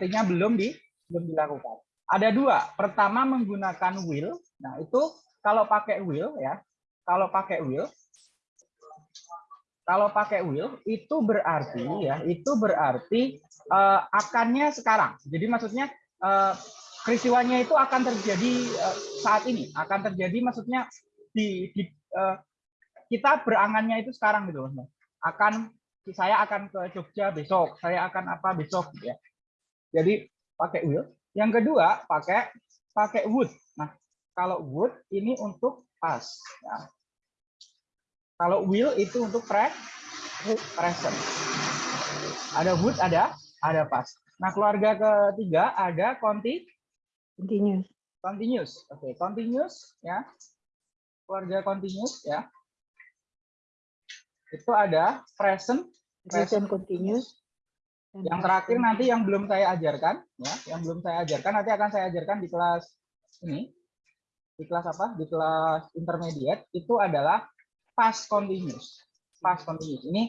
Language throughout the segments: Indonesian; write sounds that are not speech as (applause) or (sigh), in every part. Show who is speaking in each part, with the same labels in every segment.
Speaker 1: artinya belum di belum dilakukan. Ada dua. Pertama menggunakan will. Nah itu kalau pakai will ya, kalau pakai will, kalau pakai will itu berarti ya, itu berarti uh, akannya sekarang. Jadi maksudnya uh, peristiwanya itu akan terjadi uh, saat ini, akan terjadi maksudnya di, di uh, kita berangannya itu sekarang gitu Akan saya akan ke Jogja besok, saya akan apa besok ya. Jadi pakai will. Yang kedua pakai pakai would. Nah, kalau would ini untuk pas ya. Kalau will itu untuk pre present. Ada would, ada ada pas. Nah, keluarga ketiga ada conti
Speaker 2: continuous.
Speaker 1: Continuous. Oke, okay. continuous ya. Keluarga continuous ya. Itu ada present
Speaker 2: present continuous
Speaker 1: yang terakhir nanti yang belum saya ajarkan, ya, yang belum saya ajarkan nanti akan saya ajarkan di kelas ini, di kelas apa? Di kelas intermediate itu adalah past continuous. Past continuous ini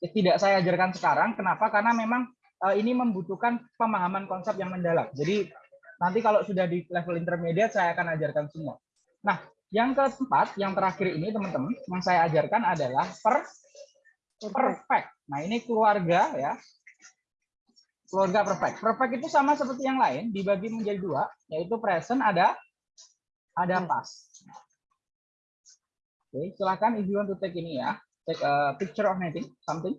Speaker 1: tidak saya ajarkan sekarang. Kenapa? Karena memang uh, ini membutuhkan pemahaman konsep yang mendalam. Jadi nanti kalau sudah di level intermediate saya akan ajarkan semua. Nah, yang keempat, yang terakhir ini teman-teman, yang saya ajarkan adalah per perfect. Nah, ini keluarga ya, keluarga perfect. Perfect itu sama seperti yang lain, dibagi menjadi dua, yaitu present ada ada hmm. past. Oke, silakan if you want to take ini ya, take a picture of anything, something.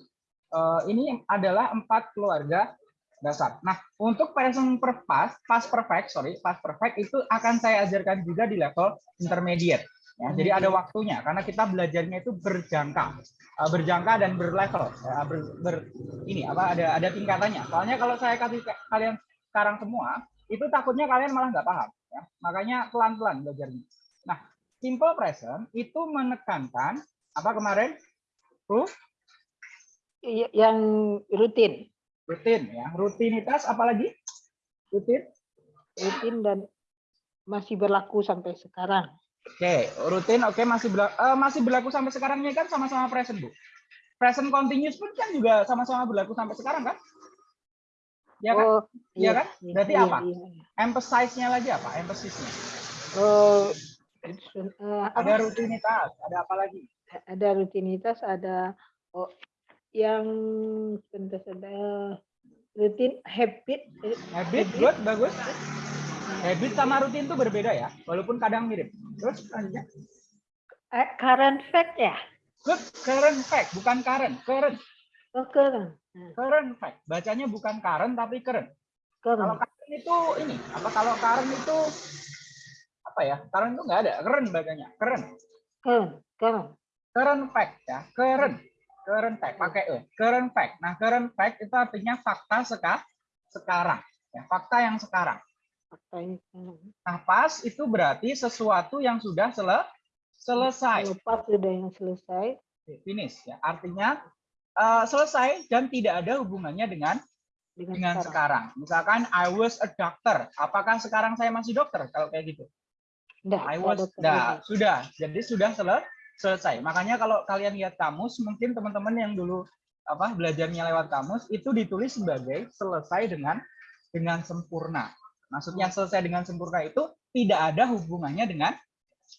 Speaker 1: Uh, ini adalah empat keluarga dasar. Nah, untuk present perfect, past perfect, sorry, past perfect itu akan saya ajarkan juga di level intermediate. Ya, jadi ada waktunya karena kita belajarnya itu berjangka, uh, berjangka dan berlevel. Ya, ber, ber, ini apa ada ada tingkatannya. Soalnya kalau saya kasih kalian sekarang semua, itu takutnya kalian malah nggak paham. Ya. Makanya pelan-pelan belajarnya. Nah, simple present itu menekankan apa kemarin? Ruh?
Speaker 2: Yang rutin.
Speaker 1: Rutin ya. Rutinitas apalagi? Rutin?
Speaker 2: Rutin dan masih berlaku sampai sekarang.
Speaker 1: Oke, rutin oke masih berlaku, uh, masih berlaku sampai sekarang ini kan sama-sama present, Bu. Present continuous pun kan juga sama-sama berlaku sampai sekarang kan? Ya kan? Oh, iya, ya kan? Berarti iya, apa? Iya, iya. Emphasize-nya lagi apa? Emphasis-nya.
Speaker 2: Oh,
Speaker 1: uh, ada rutinitas, ada apa lagi?
Speaker 2: Ada rutinitas, ada oh, yang sebentar ada rutin habit.
Speaker 1: Habit, good, bagus. Habit sama rutin itu berbeda ya, walaupun kadang mirip. Terus selanjutnya.
Speaker 2: Eh, current fact ya?
Speaker 1: Good, current fact, bukan current, current.
Speaker 2: Oh, current.
Speaker 1: Hmm. Current fact. Bacanya bukan current tapi current.
Speaker 2: current.
Speaker 1: Kalau current itu ini, apa kalau current itu apa ya? Current itu nggak ada, current bacanya, current.
Speaker 2: Current, current.
Speaker 1: Current fact ya, current. Current fact pakai e. Current fact. Nah, current fact itu artinya fakta seka, sekarang. Ya, fakta yang sekarang. Nah, pas itu berarti sesuatu yang sudah sele selesai.
Speaker 2: Pas sudah yang selesai.
Speaker 1: Finish ya. Artinya uh, selesai dan tidak ada hubungannya dengan dengan, dengan sekarang. sekarang. Misalkan I was a doctor. Apakah sekarang saya masih dokter kalau kayak gitu?
Speaker 2: Nggak,
Speaker 1: I was nah, sudah. Jadi sudah sele selesai. Makanya kalau kalian lihat kamus, mungkin teman-teman yang dulu apa belajarnya lewat kamus itu ditulis sebagai selesai dengan dengan sempurna. Maksudnya selesai dengan sempurna itu tidak ada hubungannya dengan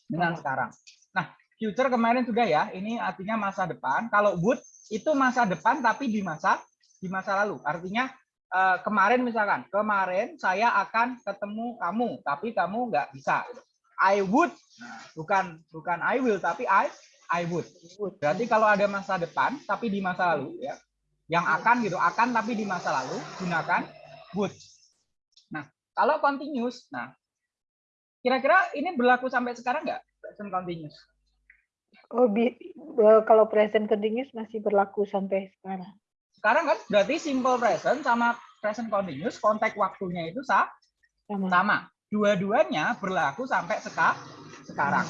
Speaker 1: dengan sekarang. Nah, future kemarin sudah ya, ini artinya masa depan. Kalau would itu masa depan tapi di masa di masa lalu. Artinya eh, kemarin misalkan, kemarin saya akan ketemu kamu, tapi kamu nggak bisa. I would, bukan bukan I will, tapi I I would. Berarti kalau ada masa depan tapi di masa lalu ya, yang akan gitu, akan tapi di masa lalu gunakan would. Kalau continuous, nah kira-kira ini berlaku sampai sekarang nggak present continuous?
Speaker 2: Oh, bi kalau present continuous masih berlaku sampai sekarang.
Speaker 1: Sekarang kan berarti simple present sama present continuous konteks waktunya itu sah, sama. sama. Dua-duanya berlaku sampai seka sekarang.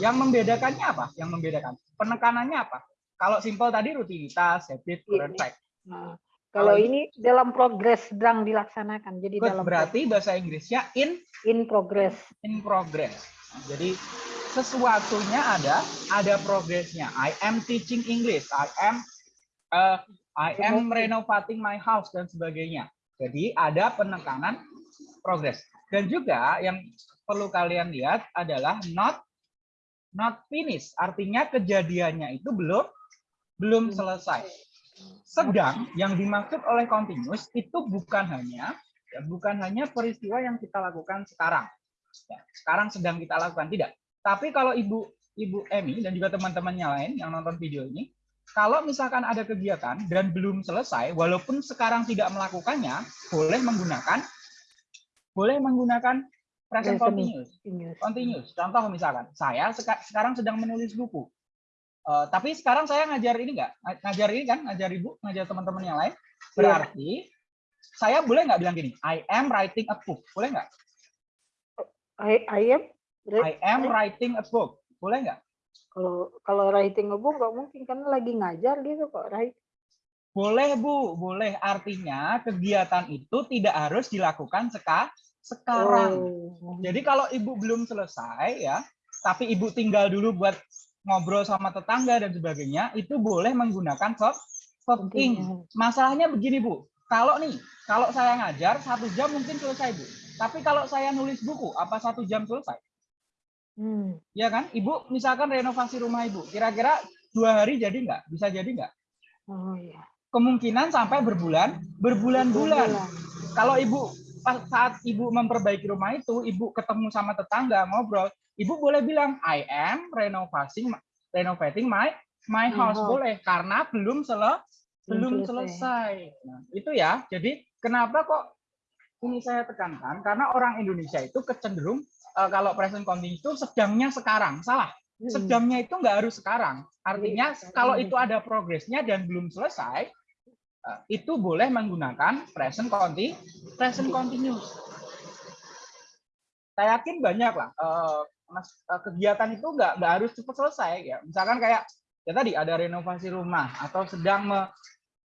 Speaker 1: Yang membedakannya apa? Yang membedakan penekanannya apa? Kalau simple tadi rutinitas, habit, current iya, fact.
Speaker 2: Nah, kalau ini dalam progres sedang dilaksanakan. Jadi
Speaker 1: Good,
Speaker 2: dalam
Speaker 1: berarti progress. bahasa Inggrisnya in
Speaker 2: in progress.
Speaker 1: In progress. Jadi sesuatunya ada ada progresnya. I am teaching English. I am uh, I am renovating my house dan sebagainya. Jadi ada penekanan progress. Dan juga yang perlu kalian lihat adalah not not finish. Artinya kejadiannya itu belum belum selesai. Sedang yang dimaksud oleh continuous itu bukan hanya ya, bukan hanya peristiwa yang kita lakukan sekarang. Ya, sekarang sedang kita lakukan tidak. Tapi kalau Ibu Ibu Emi dan juga teman-temannya lain yang nonton video ini, kalau misalkan ada kegiatan dan belum selesai, walaupun sekarang tidak melakukannya, boleh menggunakan boleh menggunakan present continuous. Continuous. Contoh misalkan, saya sekarang sedang menulis buku. Uh, tapi sekarang saya ngajar ini enggak? Ngajar ini kan, ngajar ibu, ngajar teman-teman yang lain. Iya. Berarti yeah. saya boleh nggak bilang gini, I am writing a book, boleh nggak?
Speaker 2: I, I am.
Speaker 1: I am writing a book, boleh nggak?
Speaker 2: Kalau kalau writing a book nggak mungkin kan lagi ngajar gitu kok, right?
Speaker 1: Boleh Bu, boleh. Artinya kegiatan itu tidak harus dilakukan seka sekarang. Oh. Jadi kalau Ibu belum selesai ya, tapi Ibu tinggal dulu buat ngobrol sama tetangga dan sebagainya, itu boleh menggunakan verb verb ing. Masalahnya begini Bu, kalau nih, kalau saya ngajar satu jam mungkin selesai Bu. Tapi kalau saya nulis buku, apa satu jam selesai? Hmm. Ya kan, ibu misalkan renovasi rumah ibu, kira-kira dua hari jadi nggak? Bisa jadi nggak?
Speaker 2: Oh iya.
Speaker 1: Kemungkinan sampai berbulan, berbulan-bulan. Kalau ibu saat ibu memperbaiki rumah itu, ibu ketemu sama tetangga ngobrol, ibu boleh bilang I am renovating renovating my my house oh. boleh karena belum sele belum selesai. Nah, itu ya. Jadi kenapa kok ini saya tekankan karena orang Indonesia itu kecenderung uh, kalau present continuous itu sedangnya sekarang. Salah. Hmm. Sedangnya itu nggak harus sekarang. Artinya iya, kalau itu ada progresnya dan belum selesai, uh, itu boleh menggunakan present continu present continuous. Saya yakin banyak lah uh, kegiatan itu nggak nggak harus cepat selesai ya. Misalkan kayak ya tadi ada renovasi rumah atau sedang me,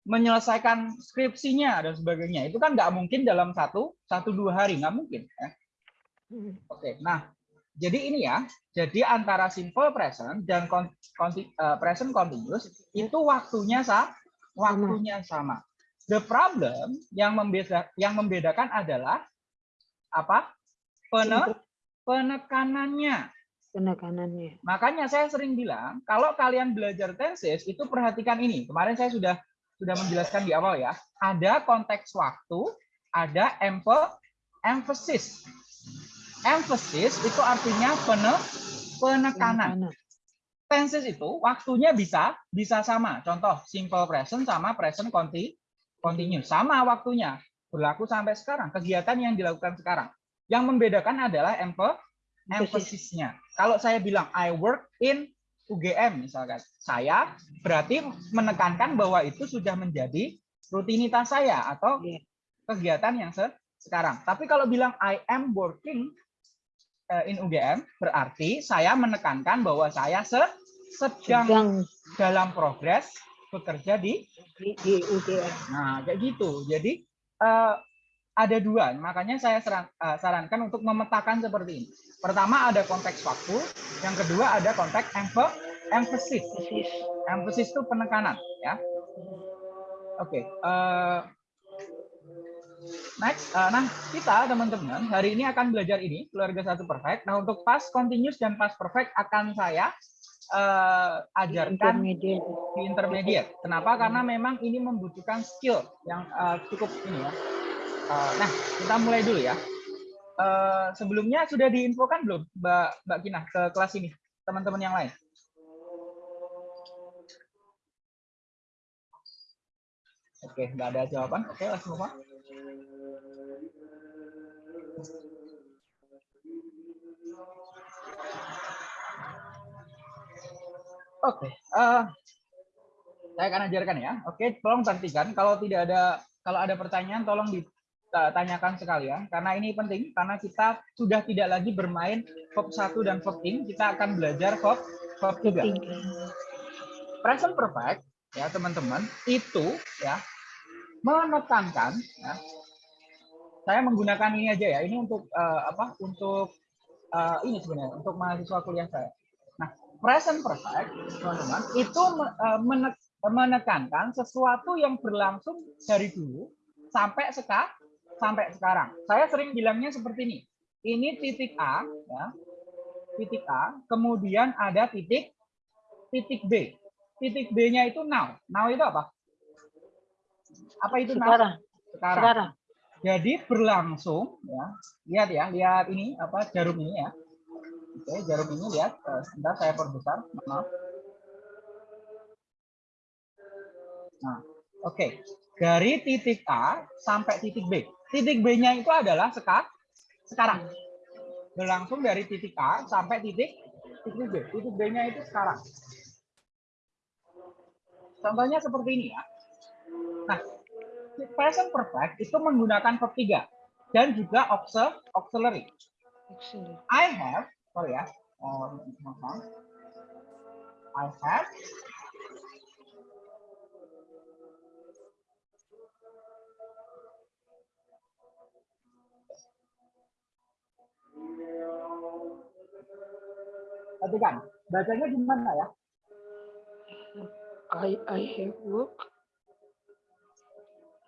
Speaker 1: menyelesaikan skripsinya dan sebagainya itu kan nggak mungkin dalam satu satu dua hari nggak mungkin ya. Hmm. Oke, nah jadi ini ya, jadi antara simple present dan conti, uh, present continuous itu waktunya sa, waktunya sama. The problem yang membeda, yang membedakan adalah apa? Pene, penekanannya.
Speaker 2: Penekanannya.
Speaker 1: Makanya saya sering bilang, kalau kalian belajar tenses itu perhatikan ini. Kemarin saya sudah sudah menjelaskan di awal ya. Ada konteks waktu, ada emphasis emphasis itu artinya pene, penekanan. Tenses itu waktunya bisa bisa sama. Contoh simple present sama present conti, continuous sama waktunya berlaku sampai sekarang. Kegiatan yang dilakukan sekarang. Yang membedakan adalah emphasisnya. Kalau saya bilang I work in UGM misalkan, saya berarti menekankan bahwa itu sudah menjadi rutinitas saya atau iya. kegiatan yang se sekarang. Tapi kalau bilang I am working Eh, in UGM berarti saya menekankan bahwa saya se sedang, sedang dalam progres bekerja di
Speaker 2: di, di UGM.
Speaker 1: Nah, kayak gitu. Jadi uh, ada dua, makanya saya saran, uh, sarankan untuk memetakan seperti ini. Pertama ada konteks waktu, yang kedua ada konteks emphasis. Emphasis itu penekanan, ya. Oke, okay. uh, Next, uh, nah kita teman-teman hari ini akan belajar ini keluarga satu perfect. Nah untuk pas continuous dan pas perfect akan saya uh, ajarkan di intermediate. Kenapa? Karena memang ini membutuhkan skill yang uh, cukup ini ya. Nah kita mulai dulu ya. Uh, sebelumnya sudah diinfokan belum Mbak Mbak Kina ke kelas ini teman-teman yang lain? Oke, nggak ada jawaban. Oke, langsung apa? Oke, uh, saya akan ajarkan ya. Oke, tolong perhatikan. Kalau tidak ada kalau ada pertanyaan, tolong ditanyakan sekalian. Karena ini penting, karena kita sudah tidak lagi bermain verb 1 dan verb in, kita akan belajar verb verb 3. Present perfect, ya teman-teman, itu ya menekankan. Ya, saya menggunakan ini aja ya. Ini untuk uh, apa? Untuk uh, ini sebenarnya untuk mahasiswa kuliah saya present perfect, teman-teman, itu eh, menekankan sesuatu yang berlangsung dari dulu sampai sekarang sampai sekarang. Saya sering bilangnya seperti ini. Ini titik A, ya. Titik A, kemudian ada titik titik B. Titik B-nya itu now. Now itu apa? Apa itu now?
Speaker 2: Sekarang.
Speaker 1: Sekarang.
Speaker 2: Sekarang.
Speaker 1: Jadi berlangsung ya. Lihat ya, lihat ini apa jarum ini ya. Oke, jarum ini lihat. Eh, Sebentar saya perbesar. Maaf. Nah, oke. Dari titik A sampai titik B. Titik B-nya itu adalah seka- sekarang. Berlangsung dari titik A sampai titik titik B. Titik B-nya itu sekarang. Contohnya seperti ini ya. Nah, present perfect itu menggunakan verb 3 dan juga auxil- auxiliary. I have, sorry ya, um, maaf. I have Perhatikan, bacanya gimana ya?
Speaker 2: I I have work.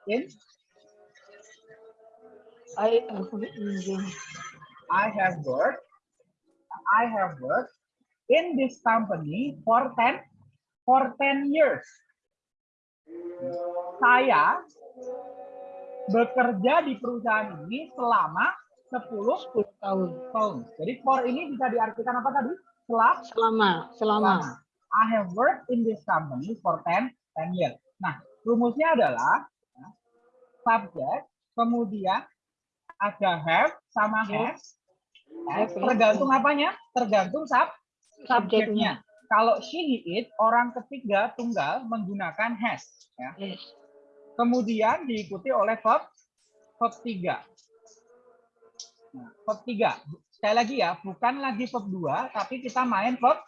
Speaker 1: In
Speaker 2: I have enjoyed.
Speaker 1: I have worked, I have worked in this company for 10 for 10 years. Saya bekerja di perusahaan ini selama 10
Speaker 2: 10 tahun.
Speaker 1: tahun. Jadi for ini bisa diartikan apa tadi?
Speaker 2: Selama, selama.
Speaker 1: selama. I have worked in this company for 10 10 years. Nah, rumusnya adalah ya, subject, kemudian ada have sama has.
Speaker 2: Have, have.
Speaker 1: Tergantung apanya? Tergantung sub
Speaker 2: Subjeknya.
Speaker 1: Kalau she, he, it, orang ketiga tunggal menggunakan has. Ya.
Speaker 2: Yes.
Speaker 1: Kemudian diikuti oleh verb verb 3. Verb 3. Sekali lagi ya, bukan lagi verb 2, tapi kita main verb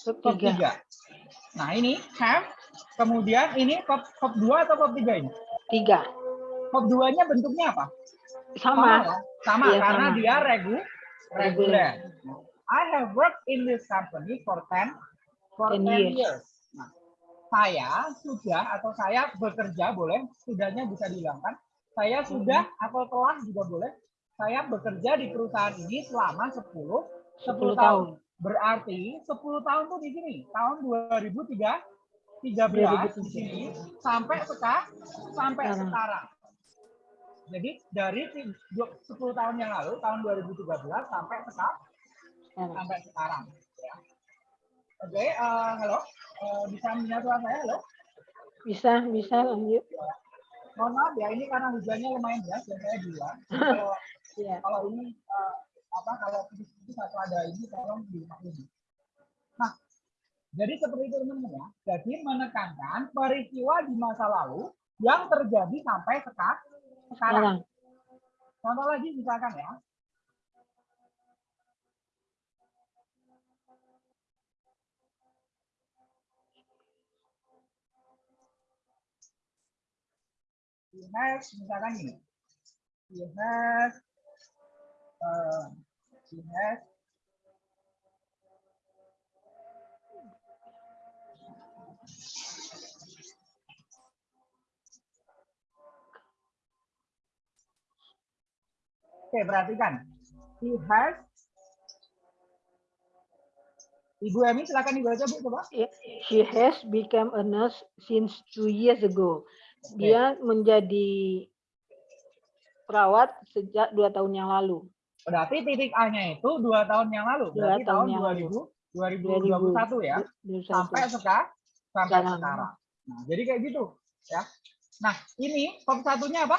Speaker 1: verb
Speaker 2: Ketiga.
Speaker 1: 3. Nah, ini have, kemudian ini verb, verb 2 atau verb 3 ini?
Speaker 2: Tiga.
Speaker 1: Verb 2-nya bentuknya apa?
Speaker 2: Sama.
Speaker 1: ya? Sama,
Speaker 2: Iya,
Speaker 1: karena
Speaker 2: sama.
Speaker 1: dia regu, reguler.
Speaker 2: Reguler.
Speaker 1: I have worked in this company for 10 for
Speaker 2: 10
Speaker 1: 10 years.
Speaker 2: years.
Speaker 1: Nah, saya sudah atau saya bekerja boleh, sudahnya bisa dihilangkan. Saya sudah atau telah juga boleh. Saya bekerja di perusahaan ini selama 10 10
Speaker 2: 10
Speaker 1: tahun.
Speaker 2: tahun.
Speaker 1: Berarti 10 tahun tuh di sini, tahun 2003 13 di sini sampai sekarang sampai
Speaker 2: Sekarang.
Speaker 1: sekarang. Jadi dari ti- du- 10 tahun yang lalu tahun 2013 sampai sekarang
Speaker 2: Sekarang.
Speaker 1: sampai sekarang ya. Oke, eh, halo. Eh, bisa mendengar suara saya? Halo.
Speaker 2: Bisa, bisa lanjut.
Speaker 1: Mohon maaf ya, ini karena hujannya lumayan deras dan saya bilang. Kalau, (laughs)
Speaker 2: Iya.
Speaker 1: kalau ini eh, apa kalau putus-putus atau ada ini tolong dimaklumi. Nah, jadi seperti itu teman-teman ya. Jadi menekankan peristiwa di masa lalu yang terjadi sampai seka- sekarang.
Speaker 2: Sekarang.
Speaker 1: Contoh lagi misalkan ya. He has, misalkan ini. He has, uh, he has Oke, perhatikan. He has Ibu Emi, silakan dibaca Bu, coba.
Speaker 2: She has become a nurse since two years ago. Dia menjadi perawat sejak dua tahun yang lalu.
Speaker 1: Berarti titik A-nya itu dua tahun yang lalu.
Speaker 2: Dua
Speaker 1: Berarti
Speaker 2: tahun
Speaker 1: tahun
Speaker 2: yang
Speaker 1: 2000, 2021 ya.
Speaker 2: 2021.
Speaker 1: Sampai sekarang. Sampai
Speaker 2: Sekarang.
Speaker 1: sekarang. Nah, jadi kayak gitu. ya. Nah, ini verb satunya apa?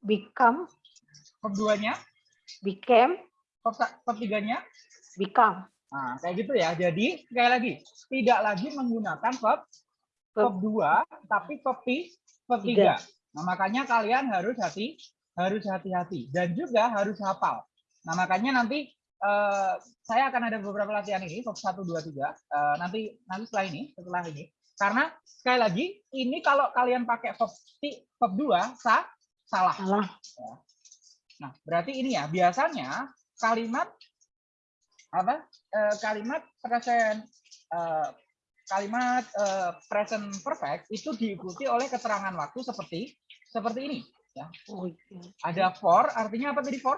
Speaker 2: Become,
Speaker 1: Verb duanya?
Speaker 2: became,
Speaker 1: sa- verb tiganya?
Speaker 2: become.
Speaker 1: Nah, kayak gitu ya. Jadi, sekali lagi. Tidak lagi menggunakan verb verb 2, tapi verb
Speaker 2: Tiga.
Speaker 1: 3. Nah, makanya kalian harus hati harus hati-hati dan juga harus hafal. Nah, makanya nanti eh, saya akan ada beberapa latihan ini verb 1 2 3 eh, nanti nanti setelah ini, setelah ini. Karena sekali lagi ini kalau kalian pakai ti- verb 2 sah, salah.
Speaker 2: Salah.
Speaker 1: Nah, berarti ini ya, biasanya kalimat apa? eh, kalimat present eh, kalimat eh, present perfect itu diikuti oleh keterangan waktu seperti seperti ini.
Speaker 2: Oh, iya.
Speaker 1: Ada for, artinya apa tadi for?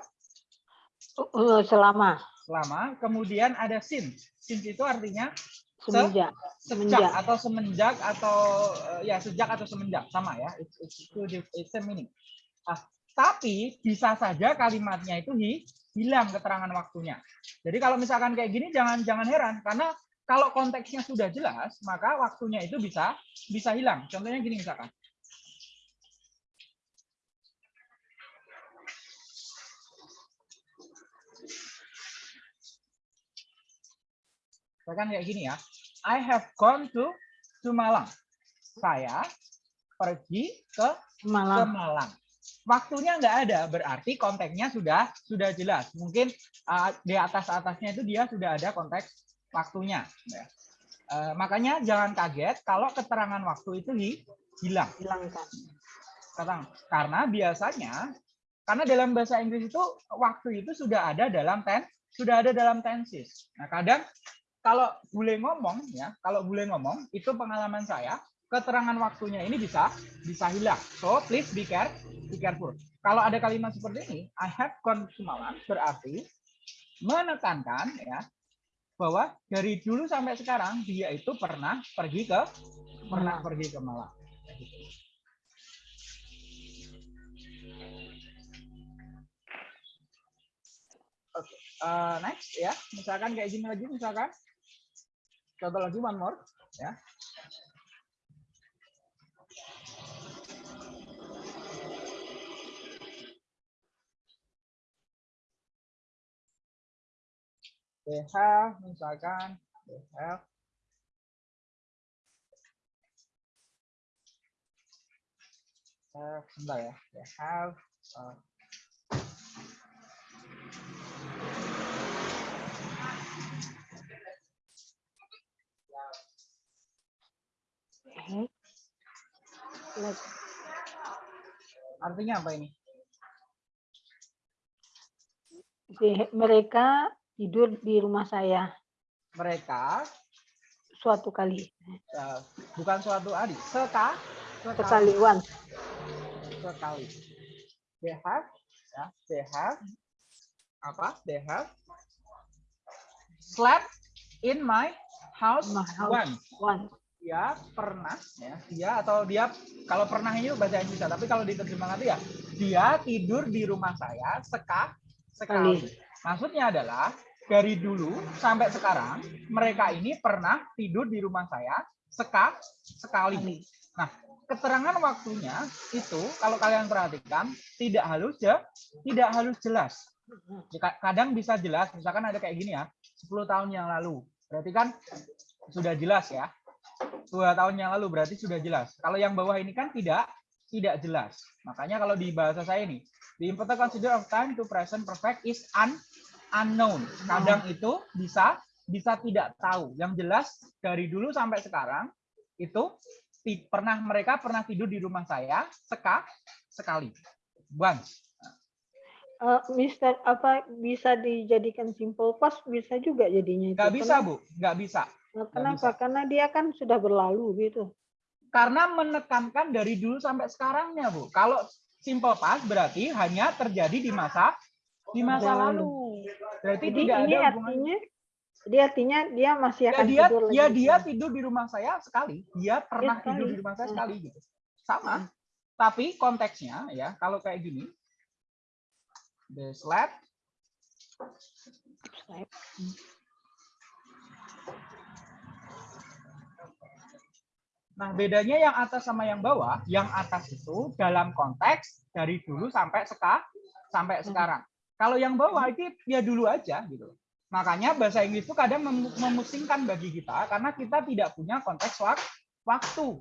Speaker 2: Eh, selama
Speaker 1: Selama. Kemudian ada since. Since itu artinya
Speaker 2: semenjak
Speaker 1: sejak
Speaker 2: Semenjak.
Speaker 1: atau semenjak atau eh, ya sejak atau semenjak sama ya. It's, it's, it's meaning. Ah, tapi bisa saja kalimatnya itu hi- hilang keterangan waktunya. Jadi kalau misalkan kayak gini jangan jangan heran karena kalau konteksnya sudah jelas maka waktunya itu bisa bisa hilang. Contohnya gini misalkan. Misalkan kayak gini ya. I have gone to to Malang. Saya pergi ke ke
Speaker 2: malam
Speaker 1: Malang. Waktunya nggak ada, berarti konteksnya sudah sudah jelas. Mungkin uh, di atas atasnya itu dia sudah ada konteks waktunya. ya. Uh, makanya jangan kaget kalau keterangan waktu itu hi- hilang.
Speaker 2: hilangkan
Speaker 1: Karena biasanya, karena dalam bahasa Inggris itu waktu itu sudah ada dalam ten, sudah ada dalam tenses. Nah kadang kalau boleh ngomong ya, kalau boleh ngomong itu pengalaman saya keterangan waktunya ini bisa bisa hilang. So please be care, be careful. Kalau ada kalimat seperti ini, I have gone to Malang berarti menekankan ya bahwa dari dulu sampai sekarang dia itu pernah pergi ke pernah pergi ke Malang. Oke, eh, next ya, misalkan kayak gini lagi, misalkan contoh lagi one more ya. They have, misalkan, they have have, sebentar ya, they have uh, Artinya apa ini?
Speaker 2: mereka tidur di rumah saya
Speaker 1: Mereka
Speaker 2: suatu kali
Speaker 1: eh, bukan suatu hari, seka,
Speaker 2: sekali once
Speaker 1: sekali. They have, ya, they have apa? They have slept in my house,
Speaker 2: My house.
Speaker 1: once.
Speaker 2: once
Speaker 1: Dia pernah, ya, dia atau dia kalau pernah ini bahasa Inggris, tapi kalau diterjemahkan itu ya, dia tidur di rumah saya seka sekali. Maksudnya adalah dari dulu sampai sekarang mereka ini pernah tidur di rumah saya seka sekali. Nah, keterangan waktunya itu kalau kalian perhatikan tidak halus ya, tidak halus jelas. Kadang bisa jelas, misalkan ada kayak gini ya, 10 tahun yang lalu. Berarti kan sudah jelas ya. Dua tahun yang lalu berarti sudah jelas. Kalau yang bawah ini kan tidak tidak jelas. Makanya kalau di bahasa saya ini, the important consider of time to present perfect is un, unknown. Kadang itu bisa bisa tidak tahu. Yang jelas dari dulu sampai sekarang itu pernah mereka pernah tidur di rumah saya seka sekali. Once.
Speaker 2: Eh, Mister apa bisa dijadikan simple past bisa juga jadinya itu.
Speaker 1: Nggak bisa, Bu. Nggak bisa.
Speaker 2: Nah, Kenapa? Karena dia kan sudah berlalu gitu.
Speaker 1: Karena menekankan dari dulu sampai sekarangnya, Bu. Kalau simple past berarti hanya terjadi di masa di masa lalu. Berarti
Speaker 2: Jadi
Speaker 1: tidak
Speaker 2: ini
Speaker 1: ada
Speaker 2: artinya jadi artinya dia masih
Speaker 1: Ya
Speaker 2: akan
Speaker 1: dia
Speaker 2: tidur lagi.
Speaker 1: ya dia tidur di rumah saya sekali. Dia pernah
Speaker 2: sekali.
Speaker 1: tidur di rumah saya
Speaker 2: Hmm.
Speaker 1: sekali gitu. Sama. Tapi konteksnya ya kalau kayak gini. The slept Nah, bedanya yang atas sama yang bawah, yang atas itu dalam konteks dari dulu sampai seka, sampai sekarang. Kalau yang bawah itu ya dulu aja gitu. Makanya bahasa Inggris itu kadang mem- memusingkan bagi kita karena kita tidak punya konteks wak- waktu.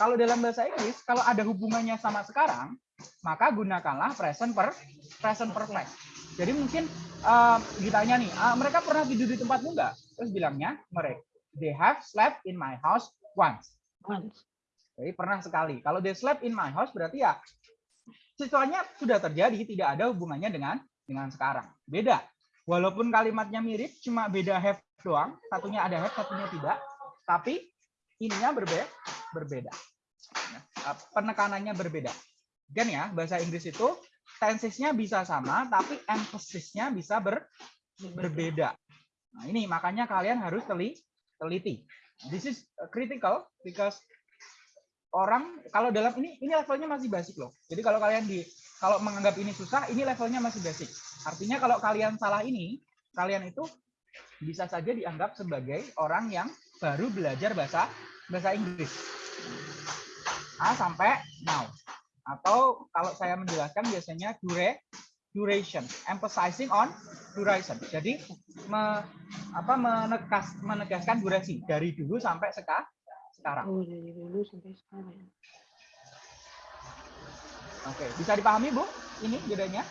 Speaker 1: Kalau dalam bahasa Inggris, kalau ada hubungannya sama sekarang, maka gunakanlah present per present perfect. Jadi mungkin eh, ditanya nih, "Ah, mereka pernah tidur di tempatmu enggak? Terus bilangnya mereka they have slept in my house once.
Speaker 2: Once.
Speaker 1: Jadi pernah sekali. Kalau they slept in my house berarti ya situasinya sudah terjadi, tidak ada hubungannya dengan dengan sekarang. Beda. Walaupun kalimatnya mirip, cuma beda have doang. Satunya ada have, satunya tidak. Tapi ininya berbeda. berbeda. Ya, eh, Penekanannya berbeda. Kan ya, bahasa Inggris itu tensesnya bisa sama, tapi emphasis-nya bisa ber, berbeda. Nah, ini makanya kalian harus teli, teliti. This is critical because orang kalau dalam ini ini levelnya masih basic loh. Jadi kalau kalian di kalau menganggap ini susah, ini levelnya masih basic. Artinya kalau kalian salah ini, kalian itu bisa saja dianggap sebagai orang yang baru belajar bahasa bahasa Inggris. A sampai now. Atau kalau saya menjelaskan biasanya dure, duration, emphasizing on duration. Jadi me, apa menegas, menegaskan durasi dari dulu sampai seka, sekarang.
Speaker 2: Oh, dari dulu sampai sekarang.
Speaker 1: Oke, bisa dipahami Bu? Ini bedanya?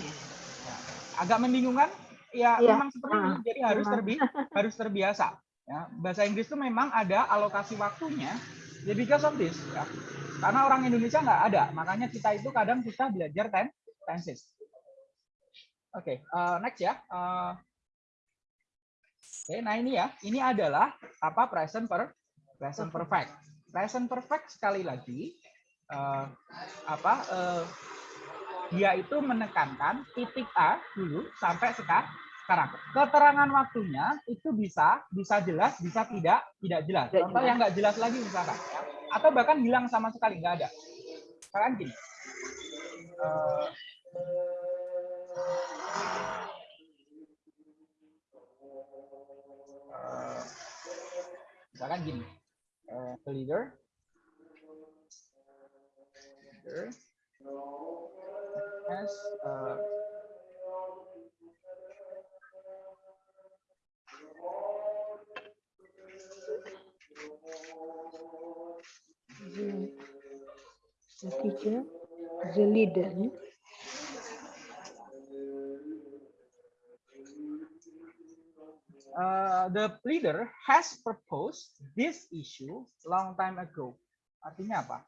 Speaker 1: Ya. Agak membingungkan? Ya,
Speaker 2: Iya.
Speaker 1: memang seperti ini.
Speaker 2: Ah,
Speaker 1: Jadi harus terbi (laughs) harus terbiasa. Ya, bahasa Inggris itu memang ada alokasi waktunya. Ya because of this. Ya. Karena orang Indonesia nggak ada, makanya kita itu kadang susah belajar ten tenses. Oke, eh, next ya. Eh, Oke, nah ini ya, ini adalah apa present per present perfect. Present perfect sekali lagi eh, apa eh, dia itu menekankan titik A dulu sampai seka- sekarang. Keterangan waktunya itu bisa bisa jelas, bisa tidak tidak jelas. Contoh yang nggak jelas lagi misalkan, ya. atau bahkan hilang sama sekali nggak ada. Misalkan gini. eh, misalkan gini, eh, the leader, leader has uh,
Speaker 2: The, the teacher, the leader.
Speaker 1: Uh, the leader has proposed this issue long time ago. Artinya apa?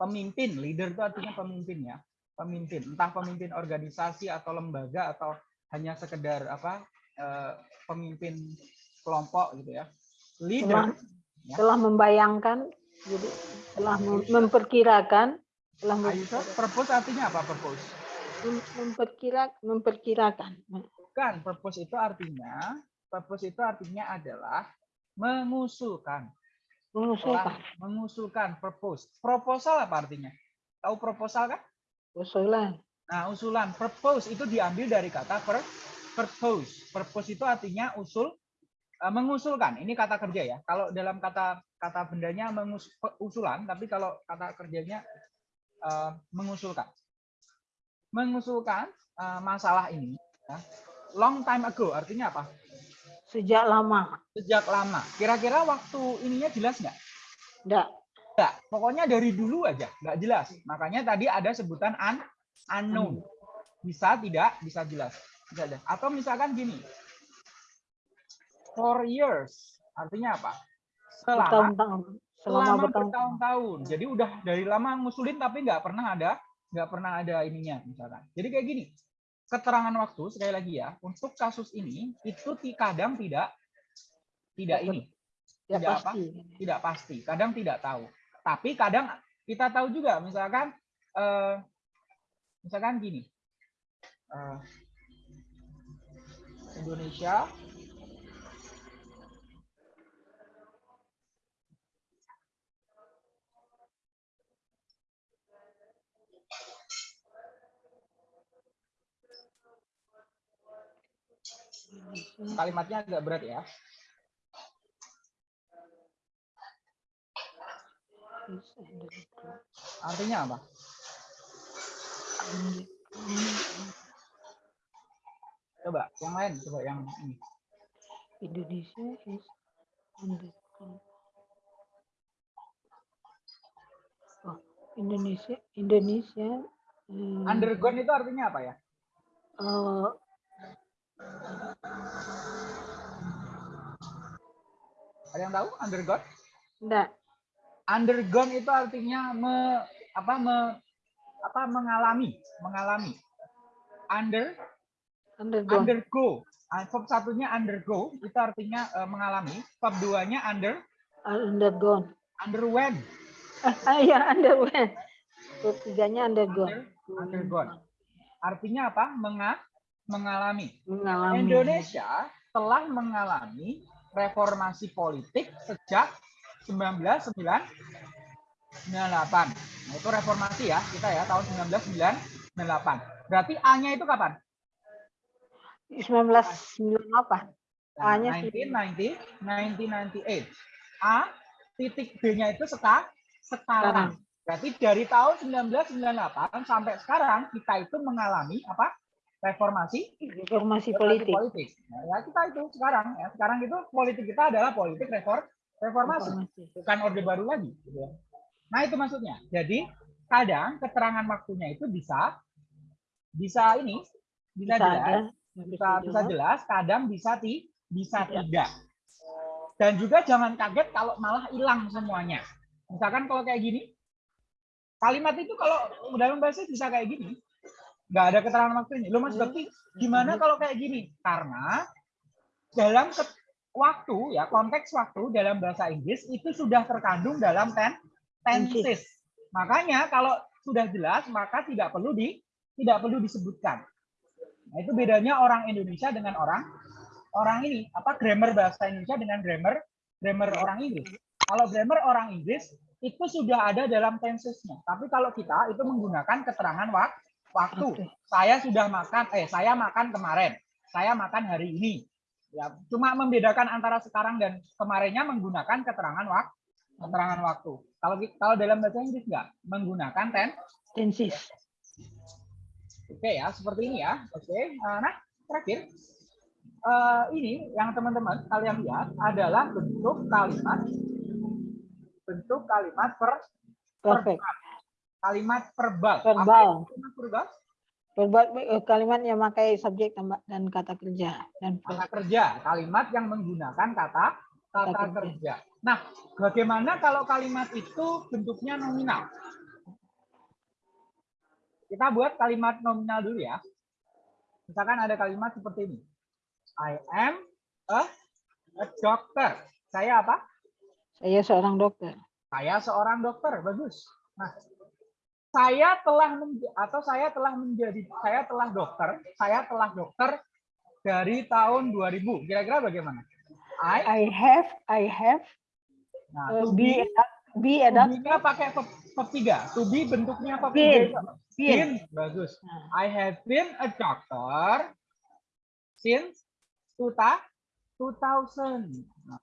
Speaker 1: Pemimpin, leader itu artinya pemimpin ya. Pemimpin, entah pemimpin organisasi atau lembaga atau hanya sekedar apa eh, pemimpin kelompok gitu ya.
Speaker 2: Telah,
Speaker 1: Leader Ya.
Speaker 2: telah membayangkan, jadi telah mem- memperkirakan, telah mem-
Speaker 1: Ayo, Sir, purpose artinya apa purpose?
Speaker 2: mem- memperkira, memperkirakan.
Speaker 1: Bukan, purpose itu artinya purpose itu artinya adalah mengusulkan.
Speaker 2: Mengusulkan.
Speaker 1: Mengusulkan propose. Proposal apa artinya? Tahu proposal kan?
Speaker 2: Usulan.
Speaker 1: Nah, usulan propose itu diambil dari kata per, purpose. Purpose itu artinya usul eh, mengusulkan. Ini kata kerja ya. Kalau dalam kata kata bendanya mengus, usulan, tapi kalau kata kerjanya eh, mengusulkan. Mengusulkan eh, masalah ini ya. long time ago artinya apa?
Speaker 2: Sejak lama.
Speaker 1: Sejak lama. Kira-kira waktu ininya jelas nggak?
Speaker 2: Enggak.
Speaker 1: Enggak, pokoknya dari dulu aja, nggak jelas. Makanya tadi ada sebutan un, unknown. Bisa tidak, bisa jelas. Bisa jelas. Atau misalkan gini, for years, artinya apa? Selama,
Speaker 2: Bertahun-tahun. Selama
Speaker 1: selama
Speaker 2: bertahun-tahun.
Speaker 1: bertahun-tahun. Jadi udah dari lama ngusulin tapi nggak pernah ada, nggak pernah ada ininya misalkan. Jadi kayak gini, keterangan waktu sekali lagi ya, untuk kasus ini itu kadang tidak, tidak ini,
Speaker 2: Ya
Speaker 1: tidak apa?
Speaker 2: pasti.
Speaker 1: tidak pasti, kadang tidak tahu. Tapi kadang kita tahu juga, misalkan eh, misalkan gini. eh, Indonesia kalimatnya agak berat ya. Artinya apa? Coba yang lain, coba yang ini.
Speaker 2: Indonesia is. Oh, Indonesia Indonesia eh,
Speaker 1: Undergone itu artinya apa ya?
Speaker 2: eh,
Speaker 1: Ada yang tahu undergone?
Speaker 2: enggak
Speaker 1: Undergone itu artinya me, apa me, apa mengalami, mengalami. Under
Speaker 2: undergone
Speaker 1: undergo. Ah, Verb satunya undergo itu artinya eh, mengalami. Verb duanya under
Speaker 2: undergone
Speaker 1: underwent. (laughs)
Speaker 2: ah, ah, ya underwent Verb tiganya undergone.
Speaker 1: undergone. Artinya apa? Menga mengalami.
Speaker 2: Mengalami.
Speaker 1: Indonesia telah mengalami reformasi politik sejak 1998. Nah, itu reformasi ya kita ya tahun 1998. Berarti A-nya itu kapan?
Speaker 2: 1998.
Speaker 1: Nah,
Speaker 2: A-nya
Speaker 1: 1990, 1998. A titik B-nya itu seka, sekarang. Berarti dari tahun 1998 sampai sekarang kita itu mengalami apa? Reformasi
Speaker 2: Reformasi
Speaker 1: reformasi
Speaker 2: politik.
Speaker 1: politik. Nah, ya kita itu sekarang ya. Sekarang itu politik kita adalah politik reform reformasi,
Speaker 2: Reformasi.
Speaker 1: bukan orde baru lagi. gitu ya. Nah itu maksudnya. Jadi kadang keterangan waktunya itu bisa bisa ini bisa,
Speaker 2: Bisa
Speaker 1: jelas,
Speaker 2: ada.
Speaker 1: bisa bisa jelas, kadang bisa ti, bisa
Speaker 2: Tidak.
Speaker 1: tidak. Dan juga jangan kaget kalau malah hilang semuanya. Misalkan kalau kayak gini, kalimat itu kalau dalam bahasa bisa kayak gini, nggak ada keterangan waktunya. Lo mas
Speaker 2: Hmm.
Speaker 1: Bekti, gimana kalau kayak gini? Karena dalam waktu ya konteks waktu dalam bahasa Inggris itu sudah terkandung dalam ten tenses. Makanya kalau sudah jelas maka tidak perlu di tidak perlu disebutkan. Nah, itu bedanya orang Indonesia dengan orang orang ini apa grammar bahasa Indonesia dengan grammar grammar orang Inggris. Kalau grammar orang Inggris itu sudah ada dalam tensesnya. Tapi kalau kita itu menggunakan keterangan wak- waktu. Saya sudah makan, eh saya makan kemarin. Saya makan hari ini. Ya, cuma membedakan antara sekarang dan kemarinnya menggunakan keterangan wak keterangan waktu. Kalau kalau dalam bahasa Inggris enggak menggunakan ten.
Speaker 2: Tensis.
Speaker 1: Oke ya, seperti ini ya. Oke. eh, Nah, terakhir eh, ini yang teman-teman kalian lihat adalah bentuk kalimat bentuk kalimat per
Speaker 2: Perfect.
Speaker 1: Kalimat verbal.
Speaker 2: Verbal.
Speaker 1: kalimat verbal?
Speaker 2: Verbal eh, kalimat yang memakai subjek dan kata kerja dan
Speaker 1: Kata kerja, kalimat yang menggunakan kata kata
Speaker 2: Kata kerja.
Speaker 1: kerja. Nah, bagaimana kalau kalimat itu bentuknya nominal? Kita buat kalimat nominal dulu ya. Misalkan ada kalimat seperti ini. I am a, a doctor. Saya apa?
Speaker 2: saya seorang dokter.
Speaker 1: Saya seorang dokter. Bagus. Nah, saya telah atau saya telah menjadi saya telah dokter, saya telah dokter dari tahun 2000. Kira-kira bagaimana? I
Speaker 2: I have I have
Speaker 1: nah,
Speaker 2: uh,
Speaker 1: to
Speaker 2: be
Speaker 1: be
Speaker 2: be
Speaker 1: to
Speaker 2: adapt
Speaker 1: be-nya pakai verb tiga. To be bentuknya verb tiga.
Speaker 2: been.
Speaker 1: Been. Bagus. I have been a doctor since 2000. Nah.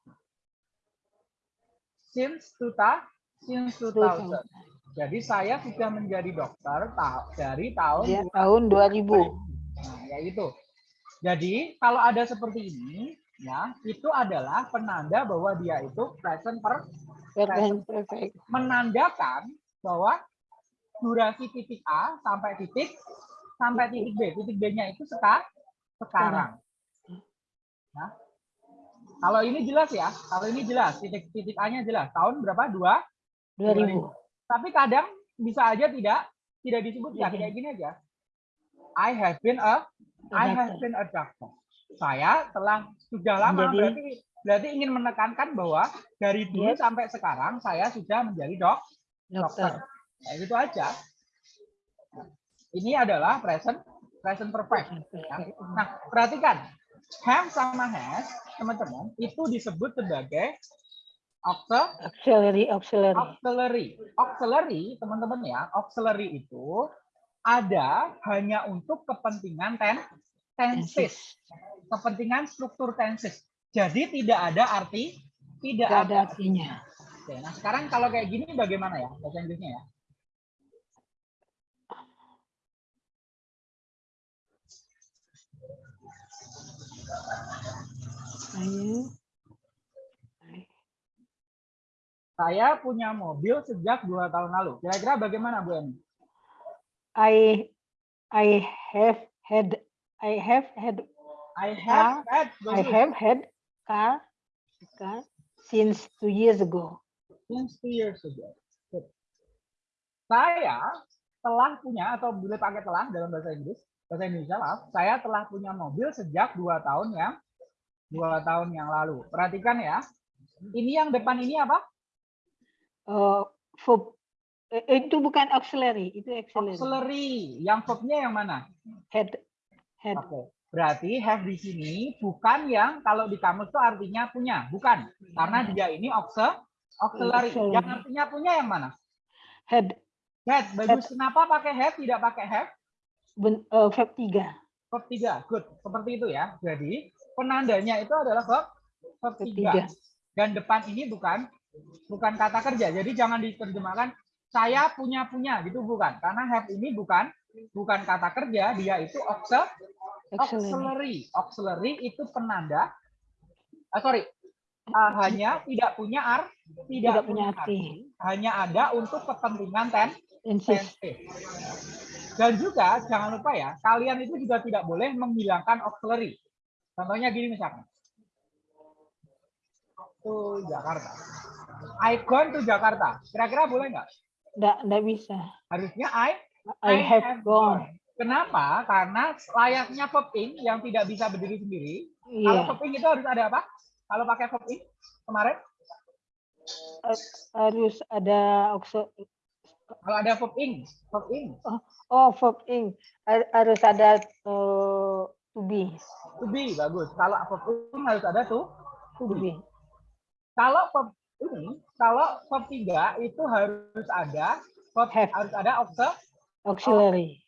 Speaker 1: Since 2000. Since 2000. Jadi saya sudah menjadi dokter ta- dari tahun
Speaker 2: Ya, tahun 2000.
Speaker 1: Nah, ya itu. Jadi kalau ada seperti ini, ya itu adalah penanda bahwa dia itu present per
Speaker 2: Perfect. perfect.
Speaker 1: menandakan bahwa durasi titik A sampai titik sampai titik B. Titik B-nya itu seka, sekarang. Nah, kalau ini jelas ya, kalau ini jelas titik titik A-nya jelas. Tahun berapa? Dua
Speaker 2: 2000.
Speaker 1: Tapi kadang bisa aja tidak tidak disebutkan
Speaker 2: Iya.
Speaker 1: kayak gini aja. I have been a I have been a doctor. Saya telah sudah lama berarti berarti ingin menekankan bahwa dari dulu
Speaker 2: Yes.
Speaker 1: sampai sekarang saya sudah menjadi dok dokter.
Speaker 2: Dokter.
Speaker 1: Nah, itu aja. Ini adalah present present perfect. ya. Nah, perhatikan have sama has teman-teman itu disebut sebagai auxil-
Speaker 2: Auxiliary auxiliary.
Speaker 1: auxiliary. Auxiliary, teman-teman ya, auxiliary itu ada hanya untuk kepentingan ten, tenses, kepentingan struktur tenses. Jadi tidak ada arti, tidak
Speaker 2: Tidak
Speaker 1: ada.
Speaker 2: artinya.
Speaker 1: Oke, nah sekarang kalau kayak gini bagaimana ya bahasa Inggrisnya ya?
Speaker 2: Saya
Speaker 1: Saya punya mobil sejak dua tahun lalu. Kira-kira bagaimana Bu Eni?
Speaker 2: I I have had I have had
Speaker 1: I have had,
Speaker 2: I have had car car since two years ago.
Speaker 1: since two years ago. Good. Saya telah punya atau boleh pakai telah dalam bahasa Inggris, bahasa Indonesia maaf, saya telah punya mobil sejak dua tahun yang dua tahun yang lalu. Perhatikan ya, ini yang depan ini apa?
Speaker 2: Uh, verb Eh, itu bukan auxiliary, itu auxiliary.
Speaker 1: Auxiliary. Yang verbnya yang mana?
Speaker 2: Head. Head.
Speaker 1: Oke. Berarti have di sini bukan yang kalau di kamus itu artinya punya, bukan. Karena dia ini auxil- auxiliary.
Speaker 2: Auxiliary.
Speaker 1: Yang artinya punya yang mana?
Speaker 2: Head.
Speaker 1: Have. Bagus. Kenapa pakai have tidak pakai have?
Speaker 2: Ben, eh, verb 3.
Speaker 1: Verb 3. Good. Seperti itu ya. Jadi penandanya itu adalah verb verb
Speaker 2: Verb
Speaker 1: 3.
Speaker 2: tiga.
Speaker 1: Dan depan ini bukan bukan kata kerja. Jadi jangan diterjemahkan saya punya punya gitu bukan. Karena have ini bukan bukan kata kerja, dia itu auxil-
Speaker 2: Auxiliary.
Speaker 1: auxiliary. Auxiliary itu penanda ah, sorry. ah, hanya tidak punya ar tidak,
Speaker 2: Tidak punya arti.
Speaker 1: hanya ada untuk kepentingan ten. Dan juga jangan lupa ya, kalian itu juga tidak boleh menghilangkan auxiliary. Contohnya gini misalkan. To Jakarta. I gone to Jakarta. Kira-kira boleh nggak?
Speaker 2: Nggak, nggak bisa.
Speaker 1: Harusnya I
Speaker 2: I have gone.
Speaker 1: Kenapa? Karena layaknya verb ing yang tidak bisa berdiri sendiri. Kalau
Speaker 2: Iya.
Speaker 1: verb ing itu harus ada apa? Kalau pakai verb ing kemarin,
Speaker 2: Harus ada auxiliary.
Speaker 1: kalau ada verb ing, verb ing,
Speaker 2: Oh, verb ing. Har- Harus ada eh, to be.
Speaker 1: to be bagus. Kalau verb ing harus ada tuh to
Speaker 2: To
Speaker 1: be. kalau ini kalau verb tiga itu harus ada verb
Speaker 2: Have.
Speaker 1: harus ada auxil
Speaker 2: Auxiliary.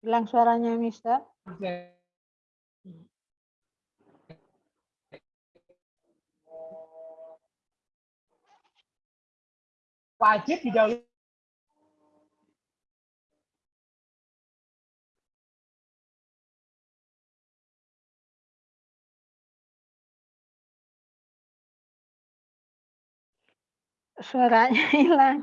Speaker 2: Hilang suaranya, Mister.
Speaker 1: wajib didahului
Speaker 2: Suaranya (laughs) hilang.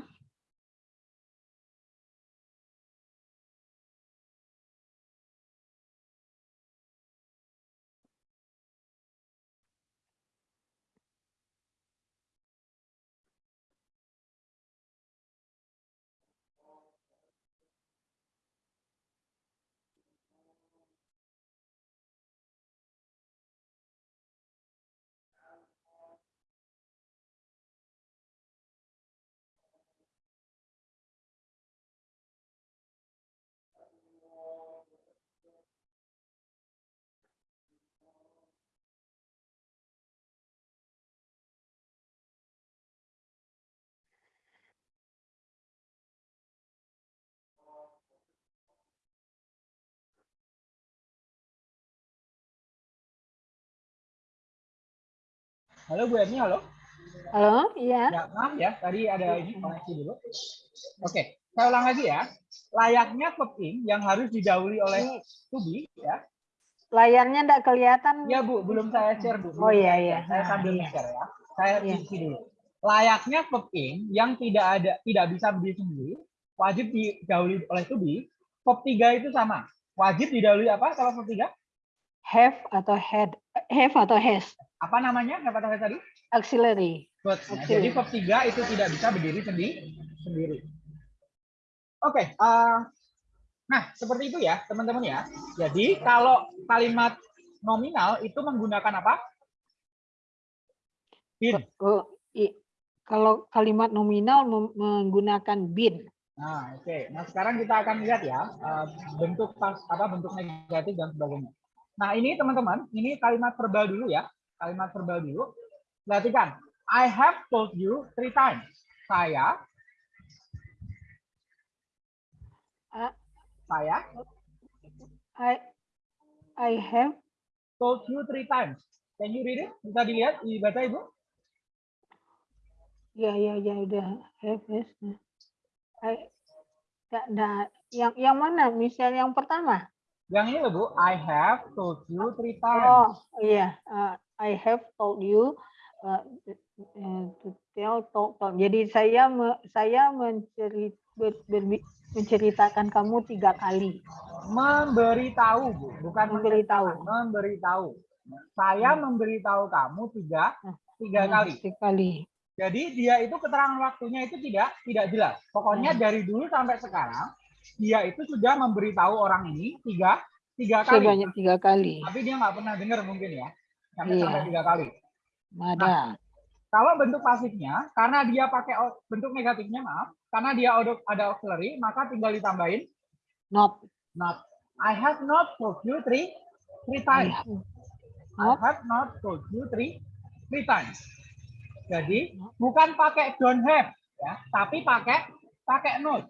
Speaker 1: Halo Bu Erni halo.
Speaker 2: Halo, iya.
Speaker 1: ya maaf ya tadi ada ini koneksi dulu. Oke saya ulang lagi ya. Layaknya verb ing yang harus didahului oleh to be ya.
Speaker 2: Layarnya enggak kelihatan.
Speaker 1: ya Bu belum saya share Bu.
Speaker 2: Oh iya iya.
Speaker 1: saya sambil
Speaker 2: Iya.
Speaker 1: share ya. Saya
Speaker 2: Iya.
Speaker 1: isi dulu. Layaknya verb ing yang tidak ada tidak bisa berdiri sendiri wajib didahului oleh to be verb tiga itu sama. Wajib didahului apa kalau verb tiga
Speaker 2: Have atau had. Have atau has.
Speaker 1: apa namanya apa tadi tadi
Speaker 2: Auxiliary.
Speaker 1: Good. Nah, jadi verb 3 itu tidak bisa berdiri sendiri. sendiri. Oke, eh, nah seperti itu ya teman-teman ya. Jadi kalau kalimat nominal itu menggunakan apa? Bin.
Speaker 2: Oh, kalau kalimat nominal menggunakan been.
Speaker 1: Nah, oke. Nah, sekarang kita akan lihat ya eh, bentuk pas apa bentuk negatif dan sebagainya. Nah, ini teman-teman, ini kalimat verbal dulu ya. Kalimat verbal dulu. Perhatikan. I have told you three times. Saya
Speaker 2: Ah.
Speaker 1: saya
Speaker 2: I I have
Speaker 1: told you three times. Can you read it? Bisa dilihat, dibaca Ibu?
Speaker 2: ya ya ya udah have has. I nggak nggak yang yang mana? Misal yang pertama.
Speaker 1: Yang ini loh Bu, I have told you three times.
Speaker 2: Oh iya, uh, I have told you uh, to tell told, told. Jadi saya me, saya mencerit, ber, ber- menceritakan kamu tiga kali.
Speaker 1: Memberitahu Bu, bukan
Speaker 2: Memberitahu.
Speaker 1: Memberitahu. Saya memberitahu kamu tiga tiga
Speaker 2: Hmm,
Speaker 1: kali.
Speaker 2: Tiga kali.
Speaker 1: Jadi dia itu keterangan waktunya itu tidak tidak jelas. Pokoknya
Speaker 2: Hmm.
Speaker 1: dari dulu sampai sekarang dia itu sudah memberitahu orang ini tiga tiga kali.
Speaker 2: Sebanyak tiga kali.
Speaker 1: Tapi dia nggak pernah dengar mungkin ya. sampai
Speaker 2: Iya.
Speaker 1: sampai tiga kali.
Speaker 2: Ada.
Speaker 1: Kalau bentuk pasifnya, karena dia pakai bentuk negatifnya maaf, karena dia ada, auxiliary, maka tinggal ditambahin
Speaker 2: Not.
Speaker 1: not. I have not told you three three
Speaker 2: I
Speaker 1: times. I have not told you three three times. Jadi bukan pakai don't have ya, tapi pakai pakai not.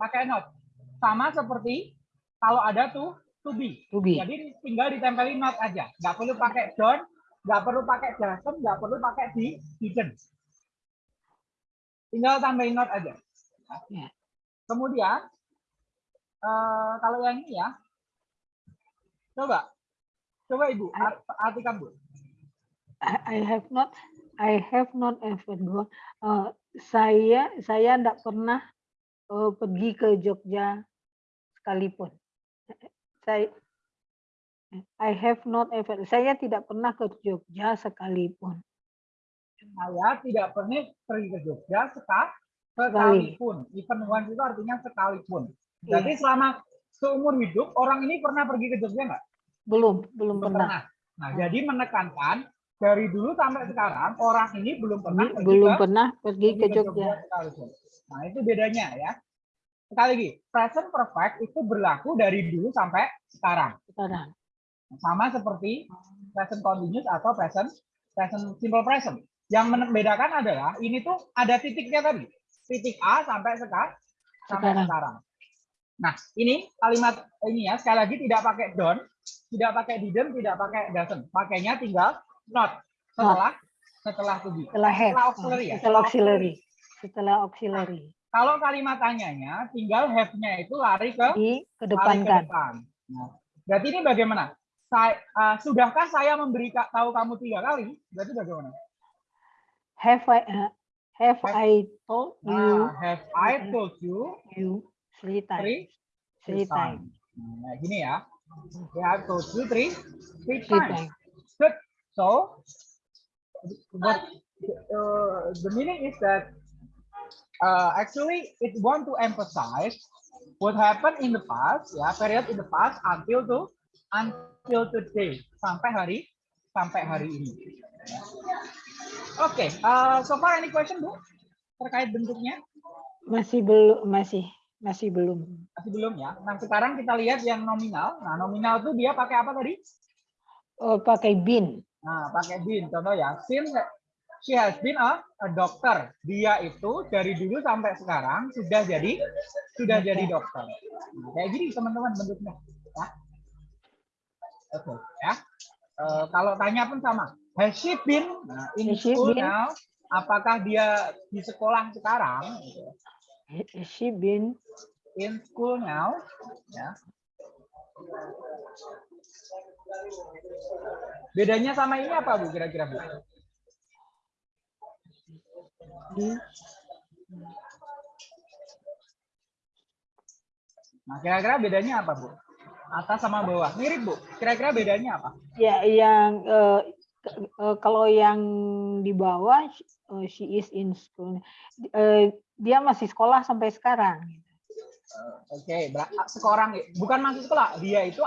Speaker 1: Pakai not. Sama seperti kalau ada tuh to be.
Speaker 2: To be.
Speaker 1: Jadi tinggal ditempelin not aja. Nggak perlu pakai don't, nggak perlu pakai doesn't, nggak perlu pakai di didn't. Tinggal tambahin not aja.
Speaker 2: Ya.
Speaker 1: Kemudian eh, kalau yang ini ya, coba, coba ibu art- artikan bu.
Speaker 2: I I have not I have not ever gone. Uh, saya saya tidak pernah uh, pergi ke Jogja sekalipun. (laughs) Saya I have not ever. Saya tidak pernah ke Jogja sekalipun.
Speaker 1: Saya tidak pernah pergi ke Jogja seka-
Speaker 2: Sekali.
Speaker 1: sekalipun. Even once itu artinya sekalipun. Jadi
Speaker 2: Iya.
Speaker 1: selama seumur hidup orang ini pernah pergi ke Jogja nggak?
Speaker 2: Belum, belum
Speaker 1: Belum
Speaker 2: pernah.
Speaker 1: pernah. Nah, jadi menekankan dari dulu sampai sekarang orang ini belum pernah pergi
Speaker 2: Belum
Speaker 1: ke,
Speaker 2: pernah pergi ke Jogja.
Speaker 1: Nah, itu bedanya ya. Sekali lagi, present perfect itu berlaku dari dulu sampai sekarang.
Speaker 2: Sekarang.
Speaker 1: Sama seperti present continuous atau present present simple present. Yang membedakan adalah ini tuh ada titiknya tadi. Titik A sampai sekarang sampai
Speaker 2: Sekarang.
Speaker 1: sekarang. Nah, ini kalimat ini ya sekali lagi tidak pakai don't, tidak pakai didn't, tidak pakai doesn't. Pakainya tinggal not setelah setelah to be.
Speaker 2: Setelah have.
Speaker 1: Setelah auxiliary ya?
Speaker 2: Setelah auxiliary. Setelah auxiliary.
Speaker 1: Kalau kalimat tanyanya tinggal have-nya itu lari ke lari ke
Speaker 2: Dikedepankan.
Speaker 1: depan. Nah, berarti ini bagaimana? Saya, uh, sudahkah saya memberi tahu kamu tiga kali? Berarti bagaimana?
Speaker 2: Have I uh, have
Speaker 1: Have-
Speaker 2: I told you
Speaker 1: Nah, have I told you
Speaker 2: you three times?
Speaker 1: three,
Speaker 2: Three times.
Speaker 1: Nah, gini ya. I have told you three, three
Speaker 2: Three
Speaker 1: times.
Speaker 2: times.
Speaker 1: Good. So, what uh, the meaning is that uh, actually it want to emphasize what happened in the past, ya, period in the past until to until today sampai hari sampai hari ini. Oke, uh, so far any question bu terkait bentuknya?
Speaker 2: Masih belum masih masih belum.
Speaker 1: Masih belum ya. Nah sekarang kita lihat yang nominal. Nah nominal tuh dia pakai apa tadi?
Speaker 2: Oh, pakai bin.
Speaker 1: Nah, pakai bin. Contoh ya, since she has been a, a doctor. Dia itu dari dulu sampai sekarang sudah jadi sudah jadi dokter. Nah, kayak gini teman-teman bentuknya. Ya. Oke, ya. Eh, kalau tanya pun sama. Has she been nah, in
Speaker 2: Has she
Speaker 1: school
Speaker 2: been?
Speaker 1: now? Apakah dia di sekolah sekarang? Gitu.
Speaker 2: Has she been
Speaker 1: In school now? Ya. Bedanya sama ini apa Bu kira-kira Bu? Nah, kira-kira bedanya apa, Bu? Atas sama bawah. Mirip, Bu. Kira-kira bedanya apa?
Speaker 2: Ya, yang ke- eh, kalau yang di bawah eh, she is in school. Eh, dia masih sekolah sampai sekarang.
Speaker 1: Oke, bera- sekarang bukan masuk sekolah. Dia itu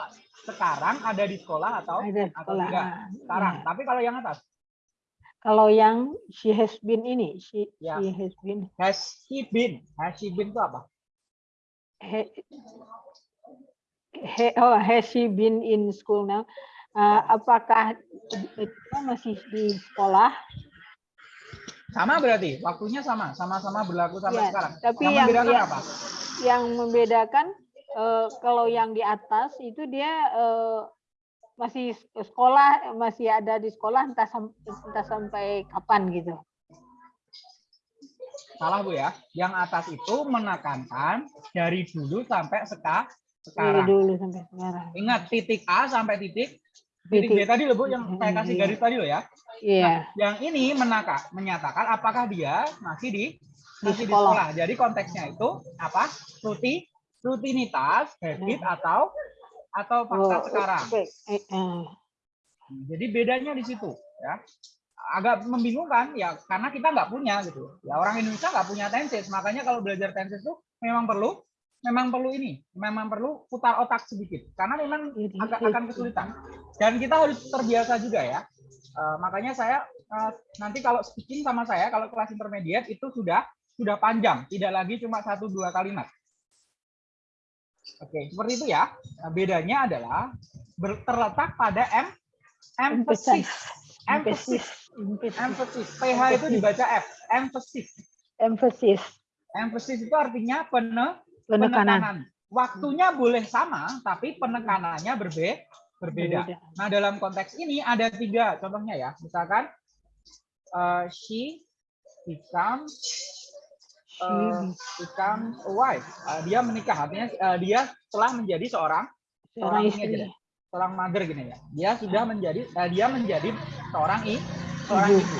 Speaker 1: sekarang ada di sekolah atau
Speaker 2: Ada
Speaker 1: atau
Speaker 2: sekolah.
Speaker 1: tidak? Sekarang.
Speaker 2: Ya.
Speaker 1: Tapi kalau yang atas,
Speaker 2: Kalau yang she has been ini, she,
Speaker 1: Ya.
Speaker 2: she has been
Speaker 1: has he been? Has she been itu apa?
Speaker 2: he, he- oh, has she been in school now? Eh, apakah dia masih di sekolah?
Speaker 1: Sama berarti, waktunya sama, sama-sama berlaku sampai
Speaker 2: Ya,
Speaker 1: sekarang.
Speaker 2: tapi
Speaker 1: yang
Speaker 2: yang-
Speaker 1: membedakan
Speaker 2: yang-
Speaker 1: apa?
Speaker 2: Yang membedakan eh, kalau yang di atas itu dia eh, masih sekolah, masih ada di sekolah entah entah sampai kapan gitu.
Speaker 1: Salah Bu ya. Yang atas itu menekankan dari dulu sampai seka,
Speaker 2: Dari
Speaker 1: sekarang.
Speaker 2: dulu sampai sekarang.
Speaker 1: Ingat titik A sampai titik titik
Speaker 2: Titik.
Speaker 1: tadi loh Bu yang saya kasih garis tadi loh ya.
Speaker 2: Iya,
Speaker 1: Yang ini menaka, menyatakan apakah dia masih di
Speaker 2: Di
Speaker 1: masih di
Speaker 2: sekolah.
Speaker 1: sekolah. Jadi konteksnya itu apa? Ruti, rutinitas, habit atau atau fakta
Speaker 2: Oh,
Speaker 1: sekarang.
Speaker 2: oke. Eh, eh.
Speaker 1: Jadi bedanya di situ ya. Agak membingungkan ya karena kita nggak punya gitu. Ya orang Indonesia nggak punya tenses. Makanya kalau belajar tenses itu memang perlu memang perlu ini, memang perlu putar otak sedikit karena memang
Speaker 2: Jadi,
Speaker 1: agak akan kesulitan. Dan kita harus terbiasa juga ya. Eh, makanya saya eh, nanti kalau speaking sama saya kalau kelas intermediate itu sudah sudah panjang, tidak lagi cuma satu dua kalimat. Oke, seperti itu ya. Nah, bedanya adalah terletak pada emphasis. Emphasis.
Speaker 2: Emphasis.
Speaker 1: Emphasis. PH itu dibaca F. Emphasis.
Speaker 2: Emphasis.
Speaker 1: Emphasis itu artinya pene,
Speaker 2: Penekanan.
Speaker 1: penekanan. Waktunya boleh sama, tapi penekanannya berbe berbeda.
Speaker 2: Berbeda.
Speaker 1: Nah, dalam konteks ini ada tiga contohnya ya. Misalkan eh, she becomes
Speaker 2: She
Speaker 1: eh, becomes a wife. Eh, dia menikah, artinya eh, dia telah menjadi seorang
Speaker 2: seorang
Speaker 1: aja
Speaker 2: istri.
Speaker 1: deh. seorang mother gini ya. Dia sudah menjadi eh, dia menjadi seorang i seorang
Speaker 2: Ibu.
Speaker 1: ibu.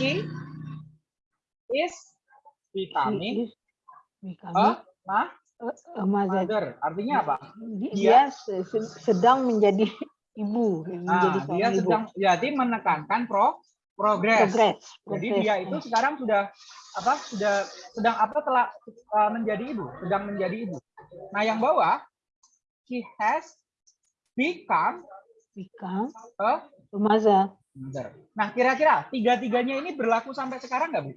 Speaker 1: She is becoming
Speaker 2: She is becoming
Speaker 1: a ma-
Speaker 2: a, a mother.
Speaker 1: Artinya apa?
Speaker 2: Di-
Speaker 1: Dia-
Speaker 2: Dia se- se- sedang menjadi (laughs) ibu, menjadi
Speaker 1: Nah, dia
Speaker 2: ibu.
Speaker 1: sedang jadi menekankan pro progress.
Speaker 2: Progress.
Speaker 1: Jadi
Speaker 2: progress.
Speaker 1: dia itu sekarang sudah apa? Sudah sedang apa telah uh, menjadi ibu, sedang menjadi ibu. Nah, yang bawah she has become
Speaker 2: become
Speaker 1: a
Speaker 2: mother.
Speaker 1: mother. Nah, kira-kira tiga-tiganya ini berlaku sampai sekarang nggak, Bu?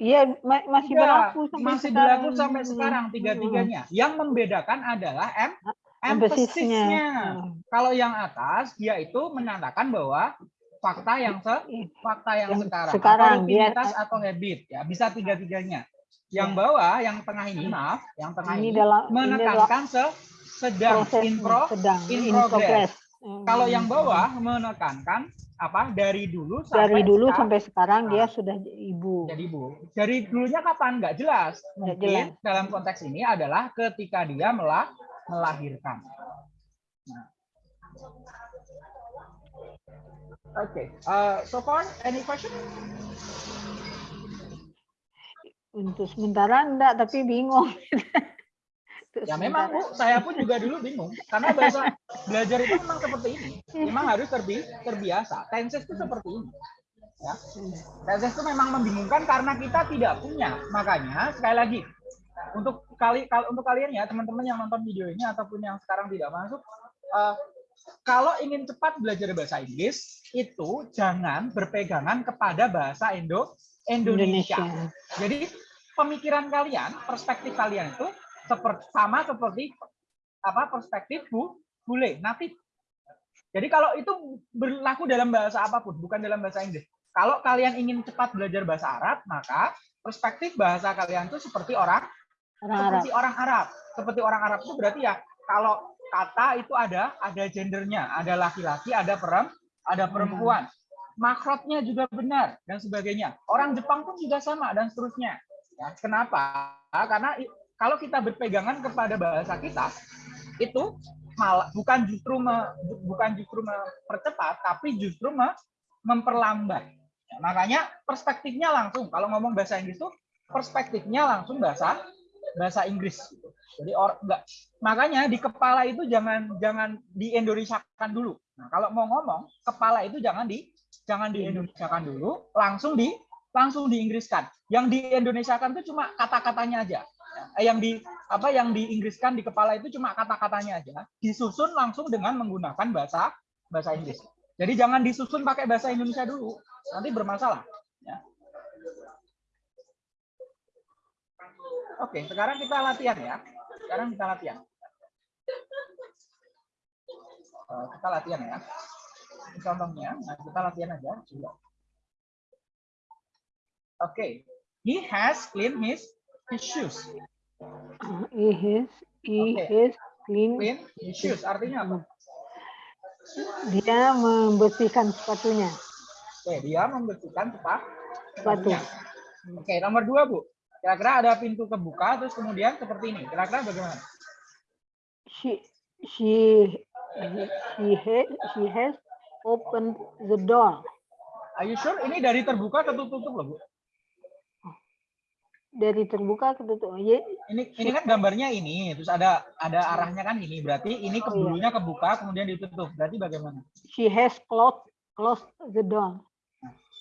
Speaker 2: Iya, ma- masih
Speaker 1: Tidak,
Speaker 2: berlaku sampai
Speaker 1: masih
Speaker 2: sekarang.
Speaker 1: berlaku sampai sekarang
Speaker 2: Hmm,
Speaker 1: tiga-tiganya. Yang membedakan adalah em
Speaker 2: Emphasis-nya.
Speaker 1: emphasis-nya.
Speaker 2: Hmm.
Speaker 1: Kalau yang atas dia itu menyatakan bahwa fakta yang se fakta yang,
Speaker 2: Yang
Speaker 1: sekarang,
Speaker 2: sekarang,
Speaker 1: atau rutinitas atau habit ya bisa tiga-tiganya. Yang
Speaker 2: Ya.
Speaker 1: bawah, yang tengah ini maaf, yang tengah
Speaker 2: Ini
Speaker 1: ini,
Speaker 2: dalam- ini
Speaker 1: menekankan se sedang in, pro-
Speaker 2: sedang
Speaker 1: in
Speaker 2: in
Speaker 1: progress.
Speaker 2: progress. Hmm.
Speaker 1: Kalau yang bawah menekankan apa dari dulu sampai
Speaker 2: dari dulu
Speaker 1: sekarang
Speaker 2: sampai sekarang dia
Speaker 1: Nah.
Speaker 2: sudah ibu.
Speaker 1: jadi ibu. Dari dulunya kapan nggak jelas.
Speaker 2: Nggak
Speaker 1: Mungkin
Speaker 2: jelas.
Speaker 1: dalam konteks ini adalah ketika dia melah melahirkan. Nah. Oke, uh, so far any question?
Speaker 2: Untuk sementara enggak, tapi bingung. (laughs)
Speaker 1: Ya memang. Bu, saya pun juga dulu bingung karena bahasa belajar itu memang seperti ini. Memang harus terbi terbiasa. Tenses itu seperti ini. Ya. Tenses itu memang membingungkan karena kita tidak punya. Makanya sekali lagi untuk kali kal- untuk kalian ya teman-teman yang nonton video ini ataupun yang sekarang tidak masuk eh, kalau ingin cepat belajar bahasa Inggris itu jangan berpegangan kepada bahasa Indo Indonesia.
Speaker 2: Indonesia.
Speaker 1: Jadi pemikiran kalian, perspektif kalian itu seperti sama seperti apa perspektif bu bule natif. Jadi kalau itu berlaku dalam bahasa apa pun, bukan dalam bahasa Inggris. Kalau kalian ingin cepat belajar bahasa Arab, maka perspektif bahasa kalian itu seperti orang
Speaker 2: Orang Arab.
Speaker 1: seperti orang Arab. Seperti orang Arab itu berarti ya kalau kata itu ada ada gendernya, ada laki-laki, ada perem, ada perempuan. Makrotnya juga benar dan sebagainya. Orang Jepang pun juga sama dan seterusnya. Ya, kenapa? Karena kalau kita berpegangan kepada bahasa kita itu malah bukan justru me- bu- bukan justru mempercepat, tapi justru me- memperlambat. Ya, makanya perspektifnya langsung. Kalau ngomong bahasa Inggris itu perspektifnya langsung bahasa bahasa Inggris. gitu. Jadi or, enggak. Makanya di kepala itu jangan jangan di dulu. Nah, kalau mau ngomong, kepala itu jangan di jangan di dulu, langsung di langsung di Inggriskan. Yang di itu cuma kata-katanya aja. Eh, yang di apa yang di Inggriskan di kepala itu cuma kata-katanya aja. Disusun langsung dengan menggunakan bahasa bahasa Inggris. Jadi jangan disusun pakai bahasa Indonesia dulu, nanti bermasalah. Ya. Oke, sekarang kita latihan ya. Sekarang kita latihan. Eh, kita latihan ya. Contohnya, nah kita latihan aja. Oke, he has cleaned his, his shoes.
Speaker 2: Uh, He has, he
Speaker 1: Oke.
Speaker 2: has clean.
Speaker 1: Clean his shoes artinya apa?
Speaker 2: Dia membersihkan sepatunya.
Speaker 1: Oke, dia membersihkan sepa-
Speaker 2: Sepatu.
Speaker 1: sepatunya. Oke, nomor dua bu. Kira-kira ada pintu kebuka, terus kemudian seperti ini. Kira-kira bagaimana?
Speaker 2: She, she, she has, she has opened the door.
Speaker 1: Are you sure? Ini dari terbuka ke tutup loh bu.
Speaker 2: Dari terbuka ke tutup. Ye-
Speaker 1: Ini ini kan gambarnya ini, terus ada ada arahnya kan ini. Berarti ini
Speaker 2: Oh, iya.
Speaker 1: kebulunya kebuka, kemudian ditutup. Berarti bagaimana?
Speaker 2: She has closed, closed the door.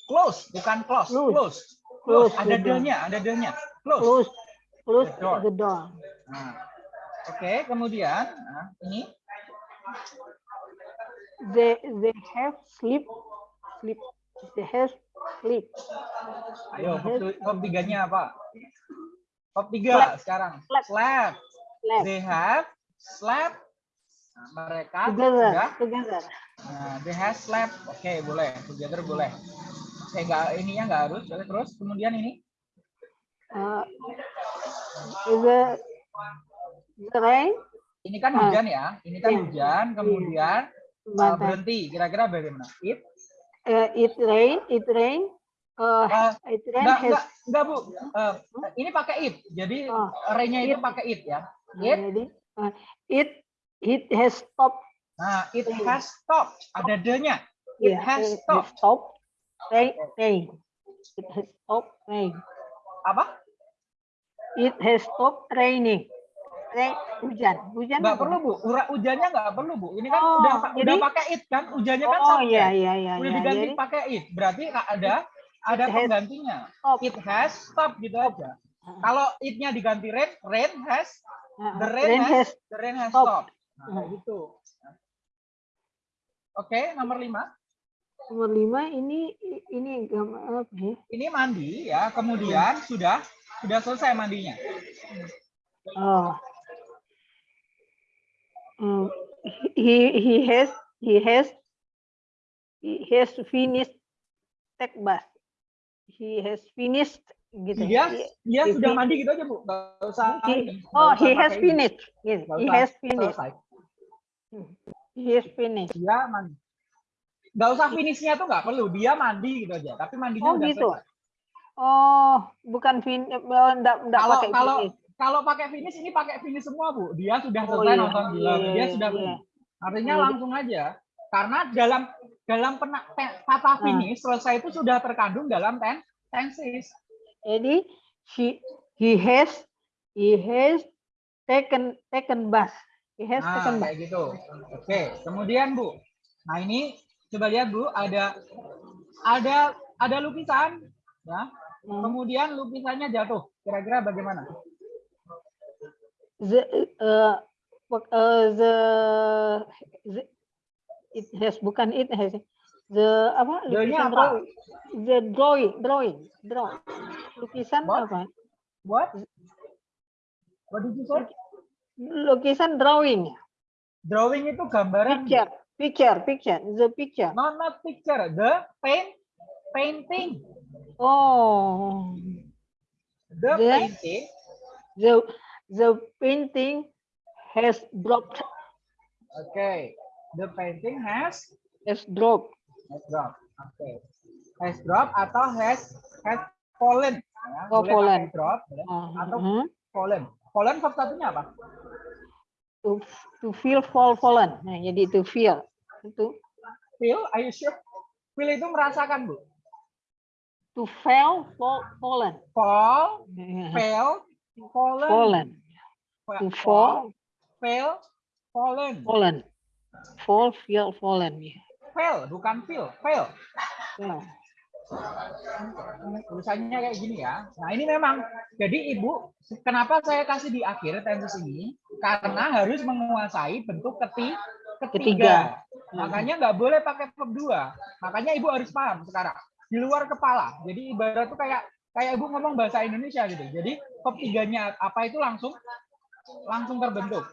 Speaker 1: Close, bukan close.
Speaker 2: Close.
Speaker 1: Close. Close.
Speaker 2: Close
Speaker 1: Ada delnya, ada delnya. Close.
Speaker 2: Close, close
Speaker 1: The door.
Speaker 2: the door.
Speaker 1: Nah, Oke, kemudian nah, ini
Speaker 2: they they have sleep sleep they have sleep
Speaker 1: Ayo, verb tiganya apa? Verb tiga sekarang.
Speaker 2: Slept.
Speaker 1: Slept.
Speaker 2: slept
Speaker 1: They have slept. Nah, mereka
Speaker 2: together
Speaker 1: sudah
Speaker 2: together
Speaker 1: Nah, they have slept. Oke, boleh. Together boleh. Oke, enggak ininya enggak harus. Boleh terus. Kemudian ini
Speaker 2: uh, the the rain
Speaker 1: ini kan hujan ya. Ini kan
Speaker 2: Iya.
Speaker 1: hujan, kemudian
Speaker 2: but, uh,
Speaker 1: berhenti. Kira-kira bagaimana? It
Speaker 2: uh, it rain it rain uh,
Speaker 1: uh,
Speaker 2: it rain
Speaker 1: enggak,
Speaker 2: has
Speaker 1: enggak, enggak, Bu. Uh, ini pakai it. Jadi
Speaker 2: Oh,
Speaker 1: array-nya itu
Speaker 2: it.
Speaker 1: pakai it ya.
Speaker 2: uh,
Speaker 1: It
Speaker 2: jadi uh, it it has stopped
Speaker 1: Nah, it
Speaker 2: Rain.
Speaker 1: has stopped. Ada the-nya. It
Speaker 2: yeah,
Speaker 1: has
Speaker 2: it
Speaker 1: stopped.
Speaker 2: stopped rain rain it has stopped rain
Speaker 1: Apa?
Speaker 2: it has stopped raining rain hujan hujan
Speaker 1: Enggak
Speaker 2: apa?
Speaker 1: perlu, Bu. Ura hujannya enggak perlu, Bu. Ini kan
Speaker 2: Oh,
Speaker 1: udah udah
Speaker 2: jadi-
Speaker 1: pakai it kan? Hujannya kan
Speaker 2: oh iya iya iya
Speaker 1: Udah
Speaker 2: iya
Speaker 1: diganti
Speaker 2: jadi
Speaker 1: pakai it. Berarti ada ada
Speaker 2: It has
Speaker 1: penggantinya.
Speaker 2: stopped.
Speaker 1: It has stopped gitu aja.
Speaker 2: Uh,
Speaker 1: Kalau it-nya diganti rain, rain has
Speaker 2: uh,
Speaker 1: the rain,
Speaker 2: rain
Speaker 1: has,
Speaker 2: has
Speaker 1: the rain has
Speaker 2: stopped.
Speaker 1: stopped. Nah,
Speaker 2: Hmm.
Speaker 1: gitu. Oke, nomor lima.
Speaker 2: nomor lima ini ini gambar apa ya
Speaker 1: Ini mandi ya. Kemudian sudah sudah selesai mandinya.
Speaker 2: Oh. Mm, he he has he has he has finished take bath. He has finished gitu.
Speaker 1: Dia
Speaker 2: He-
Speaker 1: dia
Speaker 2: he
Speaker 1: sudah mandi gitu aja, Bu. Enggak usah.
Speaker 2: he-
Speaker 1: nggak
Speaker 2: oh,
Speaker 1: usah
Speaker 2: he has finished. Gitu.
Speaker 1: Nggak
Speaker 2: He has finished.
Speaker 1: selesai.
Speaker 2: He has finished.
Speaker 1: Dia mandi. Enggak usah finishnya tuh nggak perlu. Dia mandi gitu aja. Tapi mandinya
Speaker 2: Oh,
Speaker 1: udah
Speaker 2: gitu.
Speaker 1: selesai.
Speaker 2: Oh, bukan fin oh, enggak enggak
Speaker 1: Kalau
Speaker 2: pakai
Speaker 1: kalau
Speaker 2: finish.
Speaker 1: Kalau pakai finish ini pakai finish semua, Bu. Dia sudah
Speaker 2: Oh,
Speaker 1: selesai
Speaker 2: iya.
Speaker 1: nonton film.
Speaker 2: Iya,
Speaker 1: Dia
Speaker 2: iya,
Speaker 1: sudah
Speaker 2: iya.
Speaker 1: Artinya
Speaker 2: Iya.
Speaker 1: langsung aja. Karena dalam dalam pena, pe- kata
Speaker 2: Ah.
Speaker 1: finish selesai itu sudah terkandung dalam ten, tenses.
Speaker 2: Jadi she he has he has taken taken bath. He has
Speaker 1: Nah,
Speaker 2: taken
Speaker 1: kayak gitu. Oke, kemudian Bu. Nah, ini coba lihat Bu, ada ada ada lukisan ya.
Speaker 2: Hmm.
Speaker 1: Kemudian lukisannya jatuh. Kira-kira bagaimana?
Speaker 2: The uh, uh, the, the it has bukan it has the apa lukisan
Speaker 1: apa?
Speaker 2: drawing the drawing drawing draw lukisan
Speaker 1: What?
Speaker 2: apa
Speaker 1: What? What did you say?
Speaker 2: lukisan drawing
Speaker 1: Drawing itu gambaran.
Speaker 2: Picture picture picture the picture
Speaker 1: Not not picture, the paint painting.
Speaker 2: oh
Speaker 1: The
Speaker 2: The-
Speaker 1: painting
Speaker 2: the the painting has dropped
Speaker 1: Okay. The painting has
Speaker 2: has dropped
Speaker 1: has dropped. Okay. Has dropped atau has has fallen. Ya,
Speaker 2: Oh,
Speaker 1: boleh
Speaker 2: fallen.
Speaker 1: drop boleh.
Speaker 2: Uh,
Speaker 1: atau
Speaker 2: uh,
Speaker 1: fallen. Fallen verb satunya apa?
Speaker 2: to to feel fall fallen nah jadi to feel itu
Speaker 1: Feel, are you sure? Feel itu merasakan, Bu.
Speaker 2: to fail fall fallen
Speaker 1: Fall, (laughs) fail, fallen.
Speaker 2: fallen
Speaker 1: Fa-
Speaker 2: to fall
Speaker 1: fail, fallen.
Speaker 2: fallen fall feel fallen ya
Speaker 1: Fail, bukan feel, fail.
Speaker 2: Yeah.
Speaker 1: tulisannya kayak gini ya. Nah ini memang, jadi ibu, kenapa saya kasih di akhir tenses ini? Karena harus menguasai bentuk keti, ketiga.
Speaker 2: Ketiga.
Speaker 1: Makanya nggak boleh pakai verb dua. Makanya ibu harus paham sekarang. Di luar kepala. Jadi ibarat tuh kayak kayak ibu ngomong bahasa Indonesia gitu. Jadi verb tiganya apa itu langsung langsung terbentuk.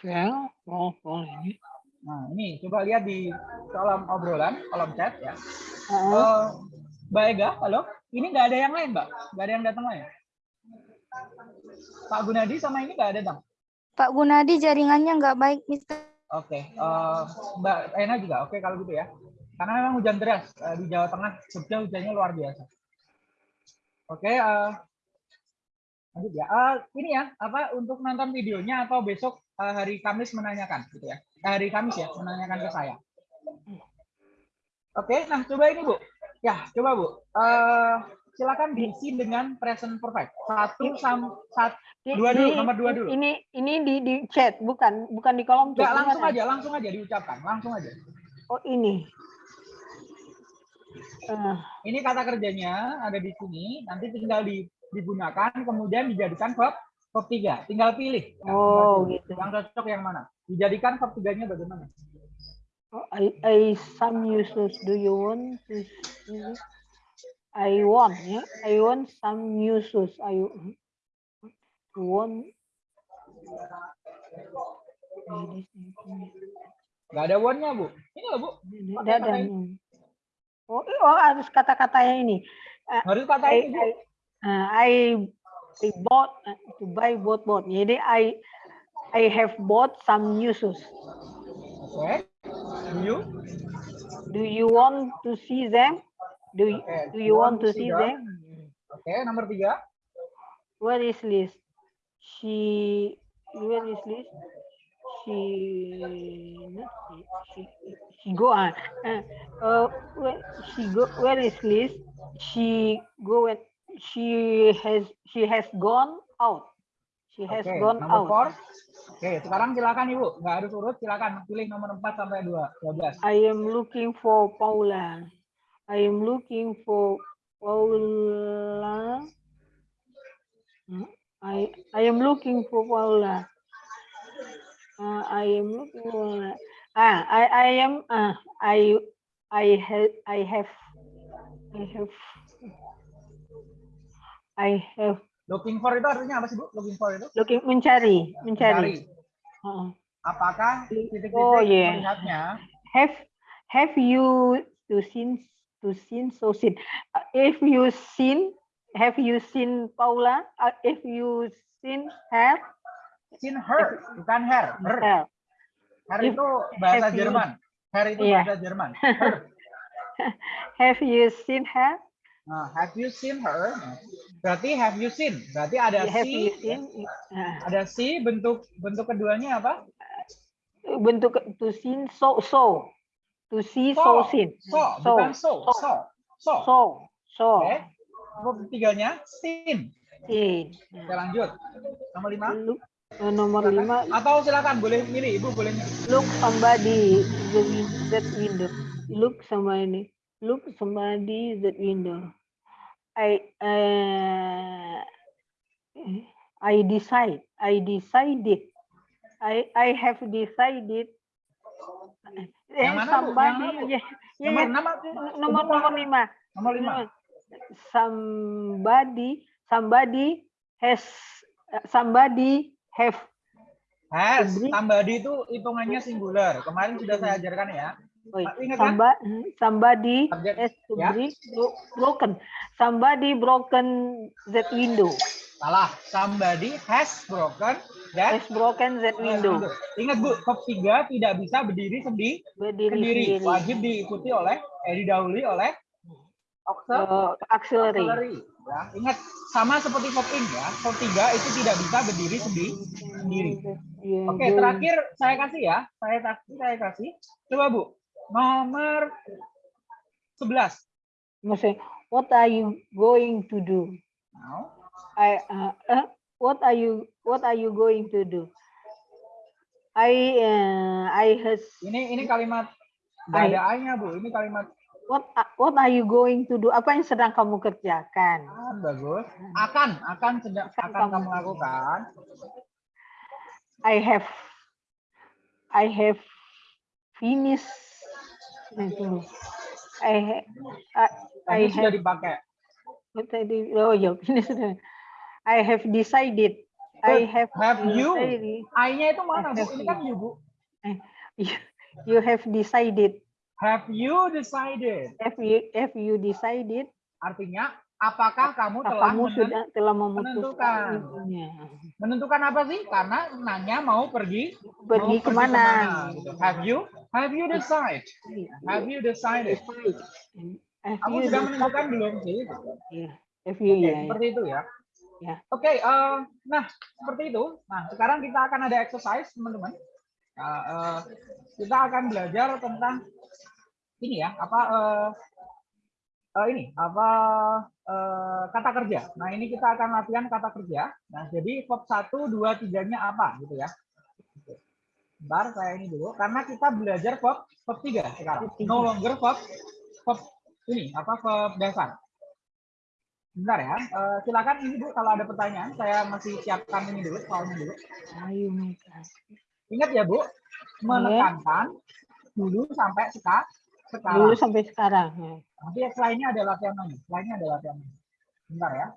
Speaker 2: Fell, fall, fallen.
Speaker 1: Nah ini coba lihat di kolom obrolan, kolom chat ya.
Speaker 2: Uh,
Speaker 1: Eh, Mbak Ega, halo. Ini nggak ada yang lain, Mbak? Nggak ada yang datang lain? Pak Gunadi sama ini nggak ada, Bang?
Speaker 3: Pak Gunadi jaringannya nggak baik, Mister.
Speaker 1: Oke. eh, Mbak Ena juga, oke kalau gitu ya. Karena memang hujan deras eh, di Jawa Tengah, Jogja hujannya luar biasa. Oke, eh, lanjut ya. Eh, ini ya, apa untuk nonton videonya atau besok eh, hari Kamis menanyakan, gitu ya? Eh, hari Kamis ya, menanyakan ke saya. Oke, nah coba ini Bu. Ya, coba Bu. Eh, silakan diisi dengan present perfect. Satu sam satu Dua dulu, nomor dua dulu.
Speaker 2: Ini ini di di chat, bukan bukan di kolom
Speaker 1: Enggak,
Speaker 2: chat.
Speaker 1: langsung aja, langsung aja diucapkan, langsung aja.
Speaker 2: Oh ini. Eh,
Speaker 1: Ini kata kerjanya ada di sini, nanti tinggal di- digunakan, kemudian dijadikan verb verb tiga. Tinggal pilih. Ya,
Speaker 2: Oh,
Speaker 1: pilih.
Speaker 2: gitu.
Speaker 1: Yang cocok yang mana? Dijadikan verb tiganya bagaimana?
Speaker 2: Oh, I, I some uses. Do you want to? I want, ya. I want some uses. I want.
Speaker 1: Nggak ada one-nya, Bu. Ini loh, Bu.
Speaker 2: Ada ada. Oh, oh harus kata-katanya ini.
Speaker 1: Harus kata
Speaker 2: I,
Speaker 1: ini, Bu.
Speaker 2: I, uh, I, I bought to buy both both. Jadi I I have bought some uses.
Speaker 1: Oke. Do you?
Speaker 2: Do you want to see them? Do you,
Speaker 1: Okay,
Speaker 2: do you want to see
Speaker 1: them?
Speaker 2: them?
Speaker 1: Oke, nomor tiga.
Speaker 2: Where is Liz? She where is Liz? She not she she, she go on. Uh, uh, where she go? Where is Liz? She go and she has she has gone out. She has
Speaker 1: Oke,
Speaker 2: gone out.
Speaker 1: four. Oke, sekarang silakan Ibu. Nggak harus urut, silakan pilih nomor 4 sampai 2, 12.
Speaker 2: I am looking for Paula. I am looking for Paula. Hmm, I I am looking for Paula. Uh, I am Paula. Ah, I I am uh, I I have I have I have I have
Speaker 1: Looking for itu artinya apa sih, Bu? Looking for itu?
Speaker 2: looking mencari
Speaker 1: Mencari.
Speaker 2: mencari. Uh,
Speaker 1: Apakah titik-titik
Speaker 2: Oh, yeah.
Speaker 1: melihatnya?
Speaker 2: have have you to seen to seen so seen Uh, if you seen have you seen Paula Uh, if you seen her
Speaker 1: Seen her, bukan her. Her.
Speaker 2: her If-
Speaker 1: itu bahasa
Speaker 2: have you-
Speaker 1: Jerman. Her itu
Speaker 2: Iya.
Speaker 1: bahasa Jerman. Her. (laughs)
Speaker 2: have you seen her
Speaker 1: Nah, have you seen her? Berarti have you seen? Berarti ada
Speaker 2: have
Speaker 1: si,
Speaker 2: Uh,
Speaker 1: ada si bentuk bentuk keduanya apa?
Speaker 2: bentuk to seen so so to see so,
Speaker 1: So,
Speaker 2: seen
Speaker 1: So, bukan so, so, so.
Speaker 2: so so
Speaker 1: Oke. Nomor ketiganya seen.
Speaker 2: seen
Speaker 1: Oke, lanjut. Nomor lima.
Speaker 2: look uh, nomor lima.
Speaker 1: Atau silakan boleh milih, Ibu boleh milih.
Speaker 2: look somebody the that window. Look somebody look somebody that window. I uh, i decide i decided i i have decided. Eh,
Speaker 1: Yang mana, Bu?
Speaker 2: somebody
Speaker 1: Yang mana,
Speaker 2: ya, ya,
Speaker 1: Nomor
Speaker 2: ya, nomor nomor lima.
Speaker 1: Nomor lima.
Speaker 2: somebody somebody has somebody have
Speaker 1: Has, somebody itu hitungannya singular. Kemarin sudah saya ajarkan ya. Pak, ingat kan?
Speaker 2: somebody, somebody
Speaker 1: Subjek,
Speaker 2: has to
Speaker 1: ya.
Speaker 2: bro- broken. Somebody broken that window.
Speaker 1: Salah. Somebody has broken that
Speaker 2: Has broken that window.
Speaker 1: Ingat Bu, top 3 tidak bisa berdiri sendi,
Speaker 2: Berdiri
Speaker 1: sendiri.
Speaker 2: sendiri.
Speaker 1: Wajib diikuti oleh, eh, didahului oleh auxiliary.
Speaker 2: Uh, auxiliary.
Speaker 1: Ya, ingat sama seperti in ya. Verb 3 itu tidak bisa berdiri sendi, sendiri.
Speaker 2: Yeah,
Speaker 1: Oke,
Speaker 2: going-
Speaker 1: terakhir saya kasih ya. Saya kasih, saya kasih. Coba Bu, nomor 11.
Speaker 2: Maksudnya, what are you going to do?
Speaker 1: Now,
Speaker 2: I uh, uh, what are you what are you going to do? I uh, I has
Speaker 1: ini ini kalimat ada I-nya Bu. Ini kalimat
Speaker 2: what a- what are you going to do? Apa yang sedang kamu kerjakan?
Speaker 1: ah, bagus. Akan, akan sedang
Speaker 2: Akan
Speaker 1: akan
Speaker 2: kamu-
Speaker 1: lakukan.
Speaker 2: I have I have finished. I I, I
Speaker 1: Tadi sudah
Speaker 2: have
Speaker 1: dipakai.
Speaker 2: what tadi oh ya ini sudah. I have decided. I have
Speaker 1: Have you? I-nya itu mana Bu?
Speaker 2: have
Speaker 1: Ini kan
Speaker 2: you.
Speaker 1: Bu.
Speaker 2: You, (laughs) you have decided.
Speaker 1: Have you decided?
Speaker 2: Have you have you decided?
Speaker 1: Artinya, apakah kamu telah
Speaker 2: Kamu sudah telah
Speaker 1: menentukan.
Speaker 2: memutuskan
Speaker 1: menentukan apa sih? Karena nanya mau pergi
Speaker 2: Pergi
Speaker 1: mau
Speaker 2: ke mana?
Speaker 1: gitu. Have you? Have you decided? Have you decided?
Speaker 2: Have
Speaker 1: Kamu
Speaker 2: you
Speaker 1: sudah menentukan belum sih?
Speaker 2: Iya, Have you
Speaker 1: Oke,
Speaker 2: ya. ya.
Speaker 1: seperti itu ya.
Speaker 2: Ya.
Speaker 1: Oke, eh, nah seperti itu. Nah sekarang kita akan ada exercise teman-teman. Nah, eh, kita akan belajar tentang ini ya, apa eh, eh, ini apa eh, kata kerja. Nah ini kita akan latihan kata kerja. Nah jadi verb 1, 2, 3-nya apa gitu ya. Bentar saya ini dulu karena kita belajar verb verb 3 sekarang.
Speaker 2: Tiga.
Speaker 1: No longer verb verb ini apa verb dasar. Bentar ya, silakan ini Bu kalau ada pertanyaan, saya masih siapkan ini dulu, soalnya dulu.
Speaker 2: Ayo.
Speaker 1: Ingat ya Bu, menekankan dulu sampai seka,
Speaker 2: Dulu
Speaker 1: sekarang.
Speaker 2: sampai sekarang. ya.
Speaker 1: Nanti ini ada latihan lagi. Ini ada latihan lagi. Bentar ya.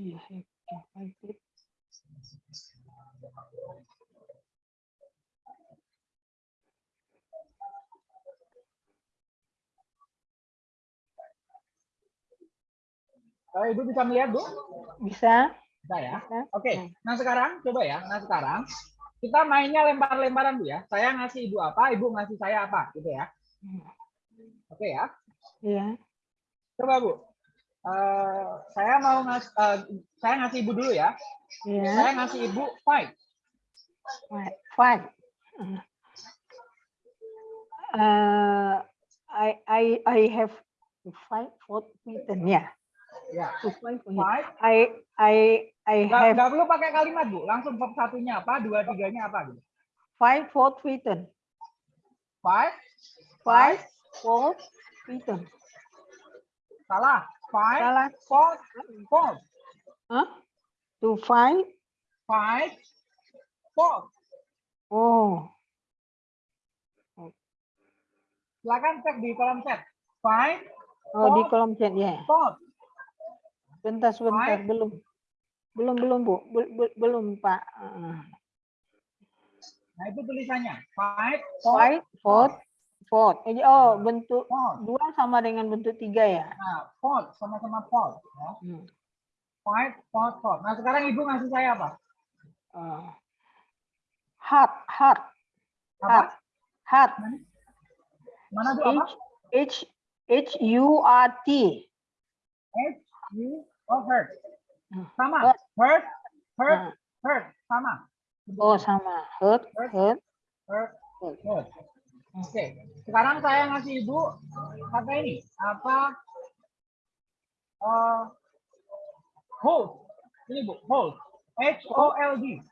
Speaker 2: Iya, oke.
Speaker 1: Eh, Ibu bisa melihat, Bu?
Speaker 2: Bisa?
Speaker 1: Bisa ya?
Speaker 2: Bisa.
Speaker 1: Oke.
Speaker 2: Hmm.
Speaker 1: Nah, sekarang coba ya. Nah, sekarang kita mainnya lempar-lemparan, Bu ya. Saya ngasih Ibu apa, Ibu ngasih saya apa, gitu ya. Oke ya.
Speaker 2: Iya.
Speaker 1: Coba, Bu. Eh, saya mau ngasih saya ngasih Ibu dulu ya.
Speaker 2: Iya.
Speaker 1: Saya ngasih Ibu five.
Speaker 2: Five. Five. Uh, I I I have five foot written. Yeah.
Speaker 1: Ya.
Speaker 2: To five. I I I
Speaker 1: Nggak,
Speaker 2: have
Speaker 1: nggak perlu pakai kalimat, Bu. Langsung verb satunya apa, dua tiganya apa gitu.
Speaker 2: five foot written.
Speaker 1: Five.
Speaker 2: Five foot written.
Speaker 1: Salah. Five.
Speaker 2: Salah.
Speaker 1: Four. Four.
Speaker 2: Huh? To five.
Speaker 1: Five. Four.
Speaker 2: Oh.
Speaker 1: Silakan cek di kolom chat. Five.
Speaker 2: Oh di kolom chat ya.
Speaker 1: Four.
Speaker 2: Bentar sebentar belum. Belum belum Bu. Bel- bel- belum Pak.
Speaker 1: Nah, itu tulisannya. Five. Four.
Speaker 2: Five foot foot. Eh, Oh bentuk
Speaker 1: Four.
Speaker 2: dua sama dengan bentuk tiga ya.
Speaker 1: Nah, four. Sama-sama four. Ya.
Speaker 2: Hmm.
Speaker 1: Five. Four. Four. Nah, sekarang Ibu ngasih saya apa?
Speaker 2: Uh, heart heart
Speaker 1: Apa?
Speaker 2: heart heart.
Speaker 1: Mana Bu apa?
Speaker 2: H H H U R T.
Speaker 1: H. U. Oh, hurt.
Speaker 2: Hmm.
Speaker 1: Sama.
Speaker 2: Hurt.
Speaker 1: Hurt. Hurt.
Speaker 2: Nah,
Speaker 1: Hurt. Sama.
Speaker 2: Oh sama hurt
Speaker 1: Hurt.
Speaker 2: hurt.
Speaker 1: Hurt.
Speaker 2: hurt.
Speaker 1: Hurt. Oke. Sekarang saya ngasih Ibu apa ini? Apa? Eh, hold. Ini Bu, hold. H O L D.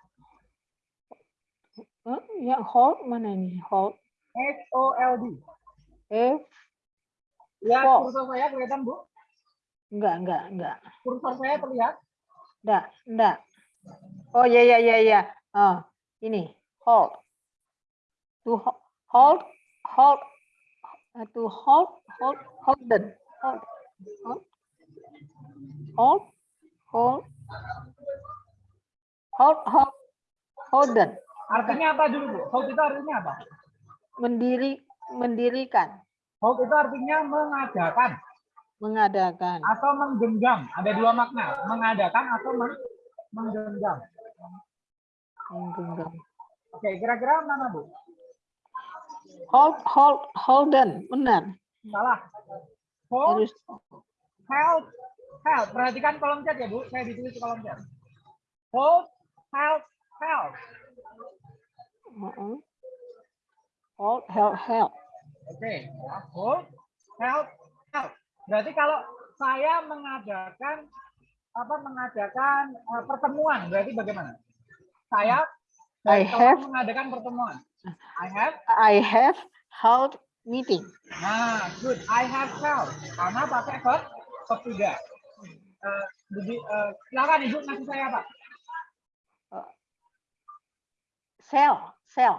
Speaker 2: Huh? Yang hold mana ini hold?
Speaker 1: H O L D.
Speaker 2: F Hold.
Speaker 1: kursor saya kelihatan Bu?
Speaker 2: Enggak enggak enggak
Speaker 1: Kursor saya terlihat?
Speaker 2: enggak enggak. Oh ya ya ya ya. Oh ini hold. To ho- hold hold uh, to hold hold holden hold hold hold hold hold hold holden
Speaker 1: Artinya apa dulu Bu? Hold itu artinya apa?
Speaker 2: mendiri mendirikan
Speaker 1: Hold itu artinya mengadakan
Speaker 2: mengadakan
Speaker 1: atau menggenggam. Ada dua makna, mengadakan atau meng- menggenggam.
Speaker 2: menggenggam
Speaker 1: Oke, kira-kira mana Bu?
Speaker 2: hold hold holden benar
Speaker 1: Salah. Hold,
Speaker 2: harus
Speaker 1: held, held. Perhatikan kolom chat ya Bu, saya ditulis di kolom chat. Hold, held, held.
Speaker 2: uh-uh. hold held held
Speaker 1: Oke, ya. hold, held. Berarti kalau saya mengadakan apa mengadakan eh, pertemuan, berarti bagaimana? Saya
Speaker 2: I
Speaker 1: saya
Speaker 2: have-
Speaker 1: mengadakan pertemuan. I have
Speaker 2: I have held meeting
Speaker 1: Nah, good. I have held. Karena pakai verb verb tiga. Eh, jadi, eh, silakan ibu ngasih saya apa?
Speaker 2: sell sell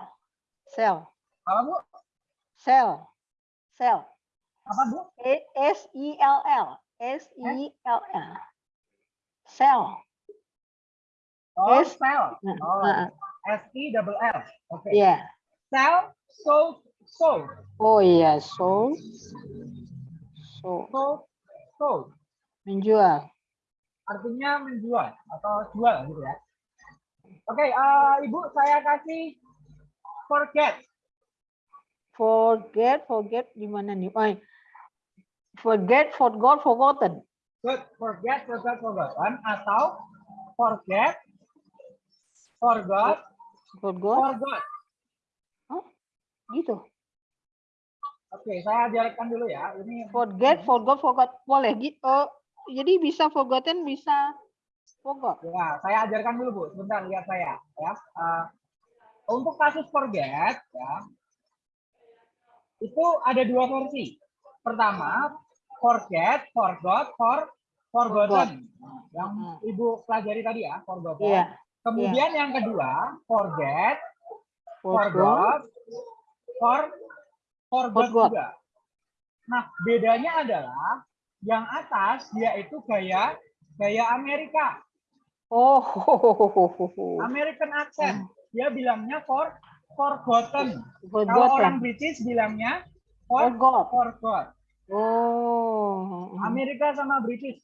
Speaker 2: sell
Speaker 1: Apa bu?
Speaker 2: sell sell
Speaker 1: Apa bu?
Speaker 2: A- S E L L S E L L sell
Speaker 1: Oh,
Speaker 2: Yes.
Speaker 1: sell.
Speaker 2: Nah,
Speaker 1: Oh,
Speaker 2: nah,
Speaker 1: S E double L. Oke.
Speaker 2: ya
Speaker 1: Sell, sold, sold,
Speaker 2: oh iya so so
Speaker 1: sold, sold.
Speaker 2: menjual
Speaker 1: Artinya menjual atau jual gitu ya. Oke, eh, ibu saya kasih forget.
Speaker 2: forget forget di mana nih oh forget forgot forgotten
Speaker 1: Good. Forget, forgot, forgotten atau forget, forgot,
Speaker 2: forgot
Speaker 1: forgot.
Speaker 2: gitu
Speaker 1: Oke, saya ajarkan dulu ya. Ini
Speaker 2: forget forgot forgot boleh gitu oh, jadi bisa forgotten bisa forgot
Speaker 1: Ya, saya ajarkan dulu Bu. Sebentar lihat saya ya. Eh, untuk kasus forget ya. itu ada dua versi. Pertama, forget, forgot, for forgotten. Yang Ibu pelajari tadi ya, forgotten.
Speaker 2: Iya.
Speaker 1: Kemudian yang kedua, forget,
Speaker 2: Forgot.
Speaker 1: forgot, for forgot
Speaker 2: Forgot.
Speaker 1: juga. Nah, bedanya adalah yang atas dia itu gaya gaya Amerika,
Speaker 2: Oh.
Speaker 1: American accent. Dia bilangnya for forgotten. Kalau
Speaker 2: Forgotten.
Speaker 1: orang British bilangnya for
Speaker 2: Forgot.
Speaker 1: forgot.
Speaker 2: Oh.
Speaker 1: Amerika sama British.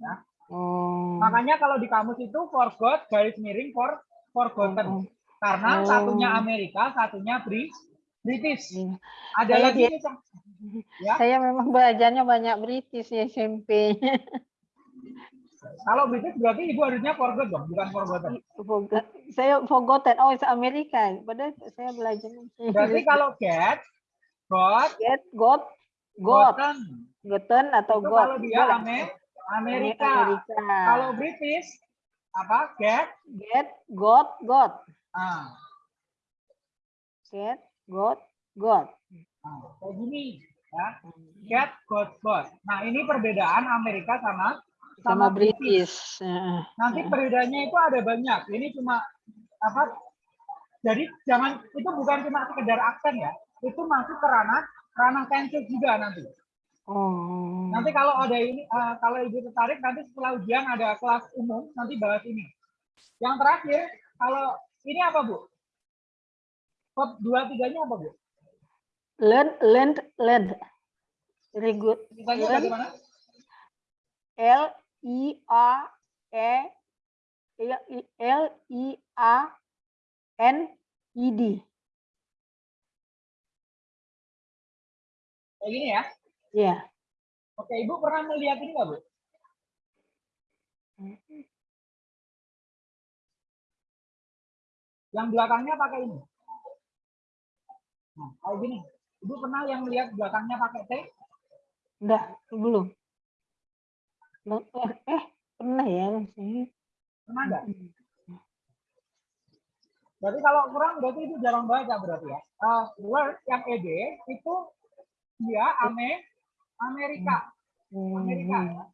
Speaker 1: Ya.
Speaker 2: Oh.
Speaker 1: Makanya kalau di kamus itu forgot garis miring for forgotten. Karena
Speaker 2: Oh.
Speaker 1: satunya Amerika, satunya Bri- British.
Speaker 2: Iya.
Speaker 1: Ada
Speaker 2: Saya
Speaker 1: lagi ya. (laughs)
Speaker 2: Saya memang belajarnya banyak British ya SMP. (laughs)
Speaker 1: Kalau British berarti ibu harusnya forgot dong, bukan forgotten.
Speaker 2: Forgot. Saya forgotten. Oh, itu Amerika. Padahal saya belajar.
Speaker 1: Berarti kalau get, got,
Speaker 2: get, got, got,
Speaker 1: gotten,
Speaker 2: gotten atau
Speaker 1: itu
Speaker 2: got.
Speaker 1: kalau dia
Speaker 2: Boleh.
Speaker 1: Ame- Amerika.
Speaker 2: Amerika.
Speaker 1: Kalau British apa? Get,
Speaker 2: get, got, got.
Speaker 1: ah,
Speaker 2: Get, got, got.
Speaker 1: ah, kayak gini, ya. Get, got, got. Nah ini perbedaan Amerika sama
Speaker 2: Sama British. Heeh.
Speaker 1: Nanti perbedaannya itu ada banyak. Ini cuma apa? Jadi jangan itu bukan cuma sekedar aksen ya. Itu masuk ke ranah tenses juga nanti.
Speaker 2: Oh.
Speaker 1: Nanti kalau ada ini, eh, kalau ibu tertarik nanti setelah ujian ada kelas umum nanti bahas ini. Yang terakhir, kalau ini apa bu? Kod dua tiganya apa bu?
Speaker 2: Learn, learn, learn. Very good. Learn. L I A E L I A N I D.
Speaker 1: Kayak gini ya.
Speaker 2: Ya.
Speaker 1: Oke, ibu pernah melihat ini nggak bu? Yang belakangnya pakai ini. Nah, kayak gini. Ibu pernah yang melihat belakangnya pakai T?
Speaker 2: Udah, belum. Eh, pernah ya. sih.
Speaker 1: Pernah nggak? Berarti kalau kurang berarti itu jarang baca berarti ya. Uh, word yang ED itu dia ame Amerika. Amerika.
Speaker 2: Hmm.
Speaker 1: ya.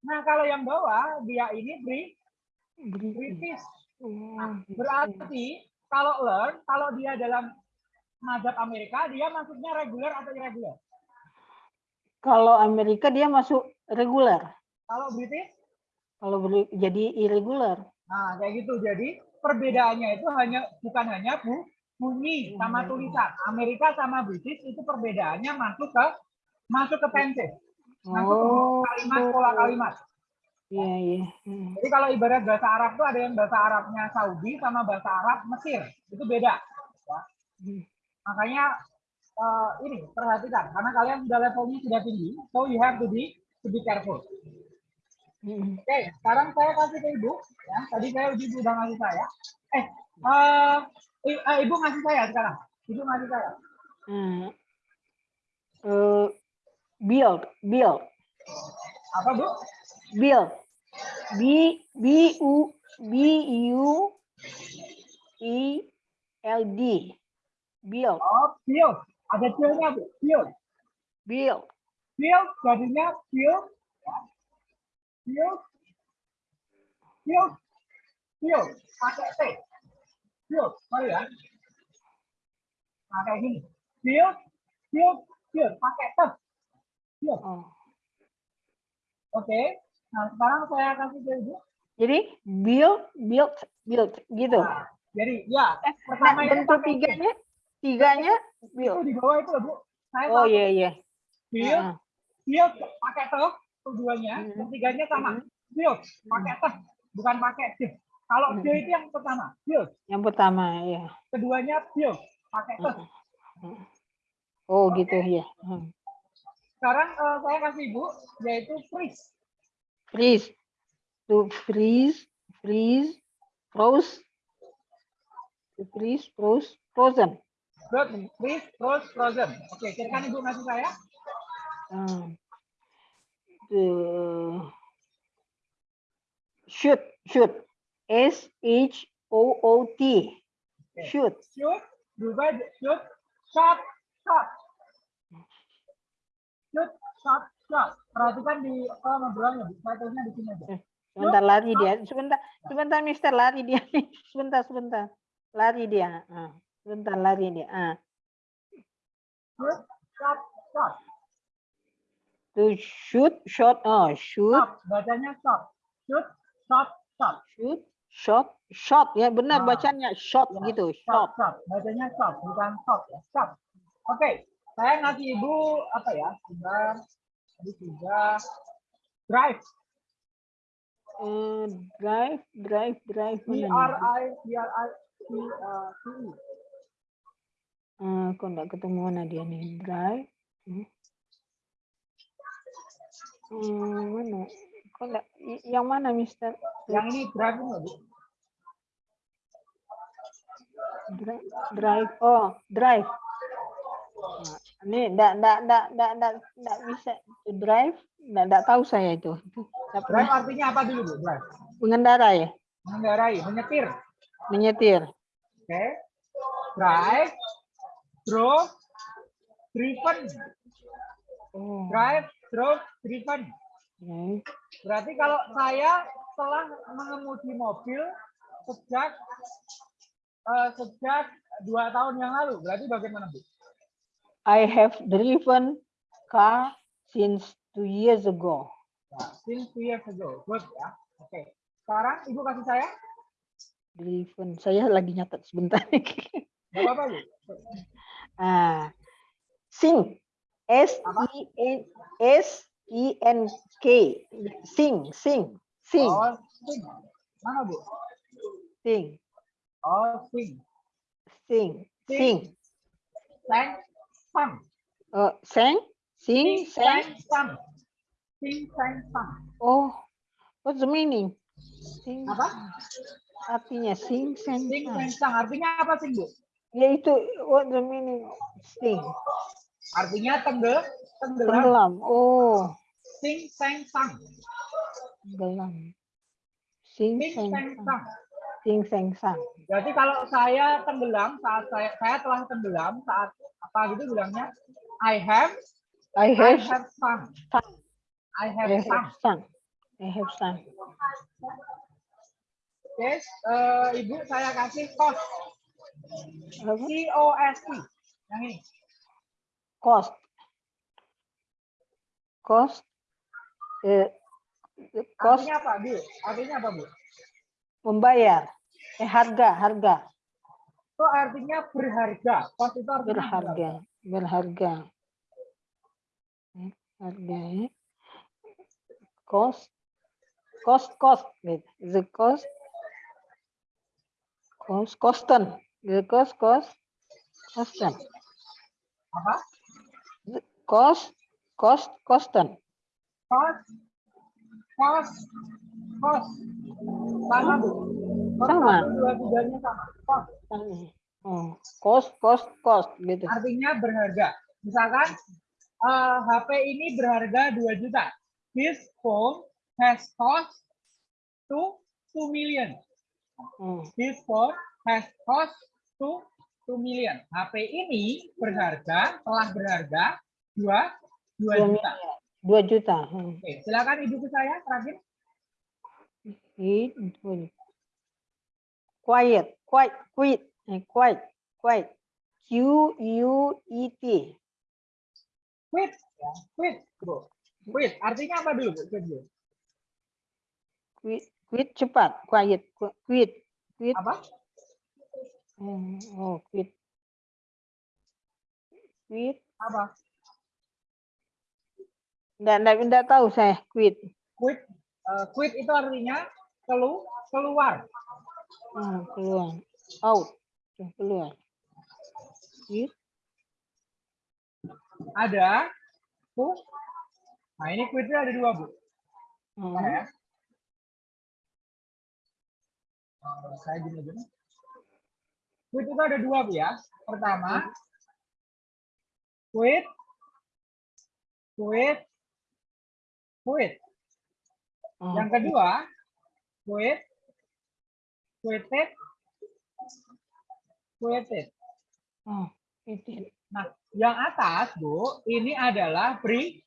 Speaker 1: Nah kalau yang bawah dia ini Bri-
Speaker 2: British.
Speaker 1: Nah,
Speaker 2: gitu.
Speaker 1: berarti kalau learn, kalau dia dalam mazhab Amerika, dia masuknya reguler atau irregular?
Speaker 2: Kalau Amerika dia masuk reguler.
Speaker 1: Kalau British,
Speaker 2: Kalau beri- jadi irregular.
Speaker 1: nah kayak gitu. Jadi perbedaannya itu hanya bukan hanya bu, bunyi sama tulisan. Amerika sama British itu perbedaannya masuk ke masuk ke tenses, masuk ke
Speaker 2: Oh,
Speaker 1: kalimat pola kalimat.
Speaker 2: iya iya. Hmm.
Speaker 1: Jadi kalau ibarat bahasa Arab tuh ada yang bahasa Arabnya Saudi sama bahasa Arab Mesir, itu beda. ya.
Speaker 2: Hmm.
Speaker 1: Makanya eh, ini perhatikan karena kalian sudah levelnya sudah tinggi, so you have to be to be careful.
Speaker 2: Hmm.
Speaker 1: Oke, sekarang saya kasih ke ibu. Ya, tadi saya ibu udah ngasih saya. Eh, eh, ibu ngasih saya sekarang. Ibu ngasih saya.
Speaker 2: Hmm. Eh, build, build,
Speaker 1: Apa bu?
Speaker 2: build. B B U B U E L D. Build,
Speaker 1: Oh, build. Ada build-nya bu. Build.
Speaker 2: build.
Speaker 1: Build jadinya build. Build. Build. Build. Pakai T. Build. Sorry ya. Kayak gini. Build. Build. Build. Pakai T. Build.
Speaker 2: Oh.
Speaker 1: Oke. Nah, sekarang saya kasih ke ibu.
Speaker 2: Jadi build, build, build gitu.
Speaker 1: Nah, jadi ya,
Speaker 2: Eh,
Speaker 1: pertama
Speaker 2: nah,
Speaker 1: itu
Speaker 2: bentuk
Speaker 1: pakai
Speaker 2: tiganya, tiganya
Speaker 1: itu
Speaker 2: build.
Speaker 1: di bawah itu Bu. Saya
Speaker 2: Oh iya iya.
Speaker 1: build, build pakai T keduanya,
Speaker 2: Mhm.
Speaker 1: ketiganya sama.
Speaker 2: Mhm.
Speaker 1: Build pakai T, bukan pakai D. Kalau D
Speaker 2: Mhm.
Speaker 1: itu yang pertama, build.
Speaker 2: Yang pertama ya.
Speaker 1: Keduanya build pakai T.
Speaker 2: Mhm. Oh gitu ya. Hmm.
Speaker 1: Sekarang eh, saya kasih Ibu yaitu freeze.
Speaker 2: Freeze. To freeze, freeze, froze. To freeze, froze, frozen.
Speaker 1: Good. Freeze, froze, frozen. Oke, silakan Ibu ngasih saya.
Speaker 2: Hmm. The shoot, shoot. S H O O T. Shoot.
Speaker 1: Shoot, berubah shoot, shot, stop. Shoot, stop, stop. Perhatikan di apa ngobrolnya, Bu. Saya tulisnya di sini aja.
Speaker 2: Sebentar lari dia. Sebentar, sebentar Mister lari dia. (laughs) Sebentar, sebentar. Lari dia. Ah, sebentar lari dia. Ah.
Speaker 1: Shoot, stop, stop.
Speaker 2: To shoot, shot, oh, shoot,
Speaker 1: Stop. Bacanya stop. Shoot, stop, stop.
Speaker 2: shoot, shot, shot. Ya benar
Speaker 1: Ah.
Speaker 2: bacanya shot
Speaker 1: Ya,
Speaker 2: gitu,
Speaker 1: Stop,
Speaker 2: shot.
Speaker 1: stop. Bacanya stop, bukan stop ya. Stop. Oke, saya ngasih ibu apa ya? Sebentar. Tadi sudah drive.
Speaker 2: Eh, drive, drive, drive.
Speaker 1: D R? I D R I uh, C E.
Speaker 2: Eh, kok enggak ketemu mana dia nih? Drive. Hmm. Hmm, mana? Kok enggak? Yang mana, Mister?
Speaker 1: Yang ini drive loh, Bu.
Speaker 2: Drive, drive. Oh, drive. Nah, ini enggak, enggak, enggak, enggak, enggak, enggak bisa drive. Enggak, enggak tahu saya itu. Enggak pernah.
Speaker 1: Drive artinya apa dulu, Bu? Drive.
Speaker 2: Mengendarai, ya?
Speaker 1: Mengendarai, menyetir.
Speaker 2: menyetir.
Speaker 1: Oke. Drive, drove, driven.
Speaker 2: Oh,
Speaker 1: Drive, drove, driven.
Speaker 2: drive.
Speaker 1: Berarti kalau saya telah mengemudi mobil sejak eh, sejak dua tahun yang lalu, berarti bagaimana bu?
Speaker 2: I have driven car since two years ago.
Speaker 1: Nah, since two years ago, good ya. Oke. Sekarang ibu kasih saya,
Speaker 2: Driven. Saya lagi nyatet sebentar.
Speaker 1: nggak apa-apa bu.
Speaker 2: ah, sing. S I N S I N K. Sing, sing, sing,
Speaker 1: Oh, sing. Mana bu?
Speaker 2: sing,
Speaker 1: Oh, sing.
Speaker 2: sing,
Speaker 1: Sing.
Speaker 2: sing.
Speaker 1: Sang, sang.
Speaker 2: Oh, sang, sing,
Speaker 1: Sing, sang,
Speaker 2: sang.
Speaker 1: Sing, sang, sang.
Speaker 2: Oh, what's the meaning? Sing.
Speaker 1: Apa?
Speaker 2: Artinya sing, sang,
Speaker 1: Sing,
Speaker 2: sang.
Speaker 1: Artinya apa sing bu?
Speaker 2: Ya itu what the meaning sing.
Speaker 1: Artinya tenggel, tenggelam.
Speaker 2: Tenggelam. Oh,
Speaker 1: Sing, sang, sang.
Speaker 2: tenggelam. Sing,
Speaker 1: Sing,
Speaker 2: sang,
Speaker 1: sang.
Speaker 2: Sing, sang, sang.
Speaker 1: Berarti kalau saya tenggelam saat saya saya telah tenggelam saat apa gitu bilangnya I have I
Speaker 2: I have
Speaker 1: have sung.
Speaker 2: sung.
Speaker 1: I
Speaker 2: I
Speaker 1: have
Speaker 2: have
Speaker 1: sung.
Speaker 2: I have sung.
Speaker 1: Oke, eh, Ibu saya kasih.
Speaker 2: Apa?
Speaker 1: C O S T. Yang ini.
Speaker 2: Cost. Cost. Eh, cost
Speaker 1: Artinya apa, Bu? Artinya apa, Bu?
Speaker 2: membayar. Eh, harga, harga.
Speaker 1: Itu artinya berharga. Cost itu artinya
Speaker 2: Berharga. Berharga. Eh, Harga ya. Cost. Cost, cost. Gitu. The cost. Cost, kosten. The cost, cost. Kosten.
Speaker 1: Apa?
Speaker 2: Cost, cost, kosten.
Speaker 1: Cost. Cost. Cost. Sama, Bu. Cost
Speaker 2: Sama.
Speaker 1: Dua, tiganya sama. Cost.
Speaker 2: Oh, cost, cost, cost. Gitu.
Speaker 1: artinya berharga. Misalkan eh, HP ini berharga 2 juta. This phone has cost to 2 million.
Speaker 2: Hmm.
Speaker 1: This phone has cost to 2 million. HP ini berharga, telah berharga 2 2
Speaker 2: Dua
Speaker 1: juta.
Speaker 2: Dua juta. Hmm.
Speaker 1: Oke, silakan ibuku saya terakhir.
Speaker 2: Quiet, quiet, quit, eh, quiet, quiet. Q U E T.
Speaker 1: Quit, ya. Quit, bro. Quit, artinya apa dulu, Bu? Quit, dulu.
Speaker 2: Quit, quit cepat, quiet, qu- quit, quit.
Speaker 1: Apa?
Speaker 2: Hmm, Oh, quit. Quit.
Speaker 1: Apa?
Speaker 2: Enggak, enggak, enggak tahu saya, quit.
Speaker 1: Quit, eh, quit itu artinya kelu, keluar.
Speaker 2: Oh, keluar. Out. Keluar. Quit.
Speaker 1: Ada, bu. Nah, ini quitnya ada dua, Bu.
Speaker 2: Hmm.
Speaker 1: ya. Saya gini gini. Quit itu ada dua bu ya. Pertama, quit, quit, quit.
Speaker 2: Oh,
Speaker 1: Yang kedua, quit, quitted, quitted.
Speaker 2: Oh, quit it.
Speaker 1: Nah, yang atas, Bu, ini adalah Bri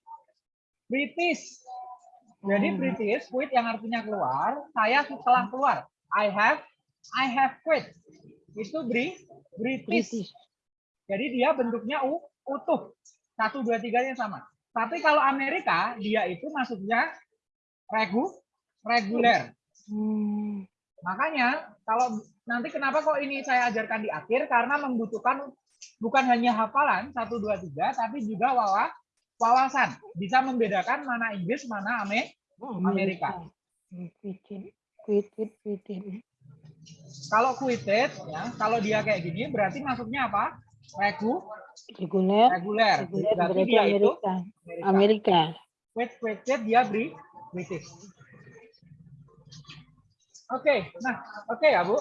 Speaker 1: British. Jadi
Speaker 2: Hmm.
Speaker 1: British, quit yang artinya keluar, saya setelah keluar. I have I have quit. Itu Bri British.
Speaker 2: British.
Speaker 1: Jadi dia bentuknya u, utuh. Satu, dua, tiganya sama. Tapi kalau Amerika, dia itu masuknya regu, reguler.
Speaker 2: Hmm.
Speaker 1: Makanya kalau nanti kenapa kok ini saya ajarkan di akhir karena membutuhkan bukan hanya hafalan satu dua tiga tapi juga wawa, wawasan bisa membedakan mana Inggris mana Ame, Amerika.
Speaker 2: Quitted.
Speaker 1: Kalau quitted ya kalau dia kayak gini berarti masuknya apa? Regu,
Speaker 2: Reguler,
Speaker 1: reguler.
Speaker 2: reguler
Speaker 1: Berarti
Speaker 2: berarti
Speaker 1: dia itu
Speaker 2: Amerika.
Speaker 1: Amerika.
Speaker 2: Amerika.
Speaker 1: Quit, quitted dia Bri, British. Oke, nah oke ya Bu.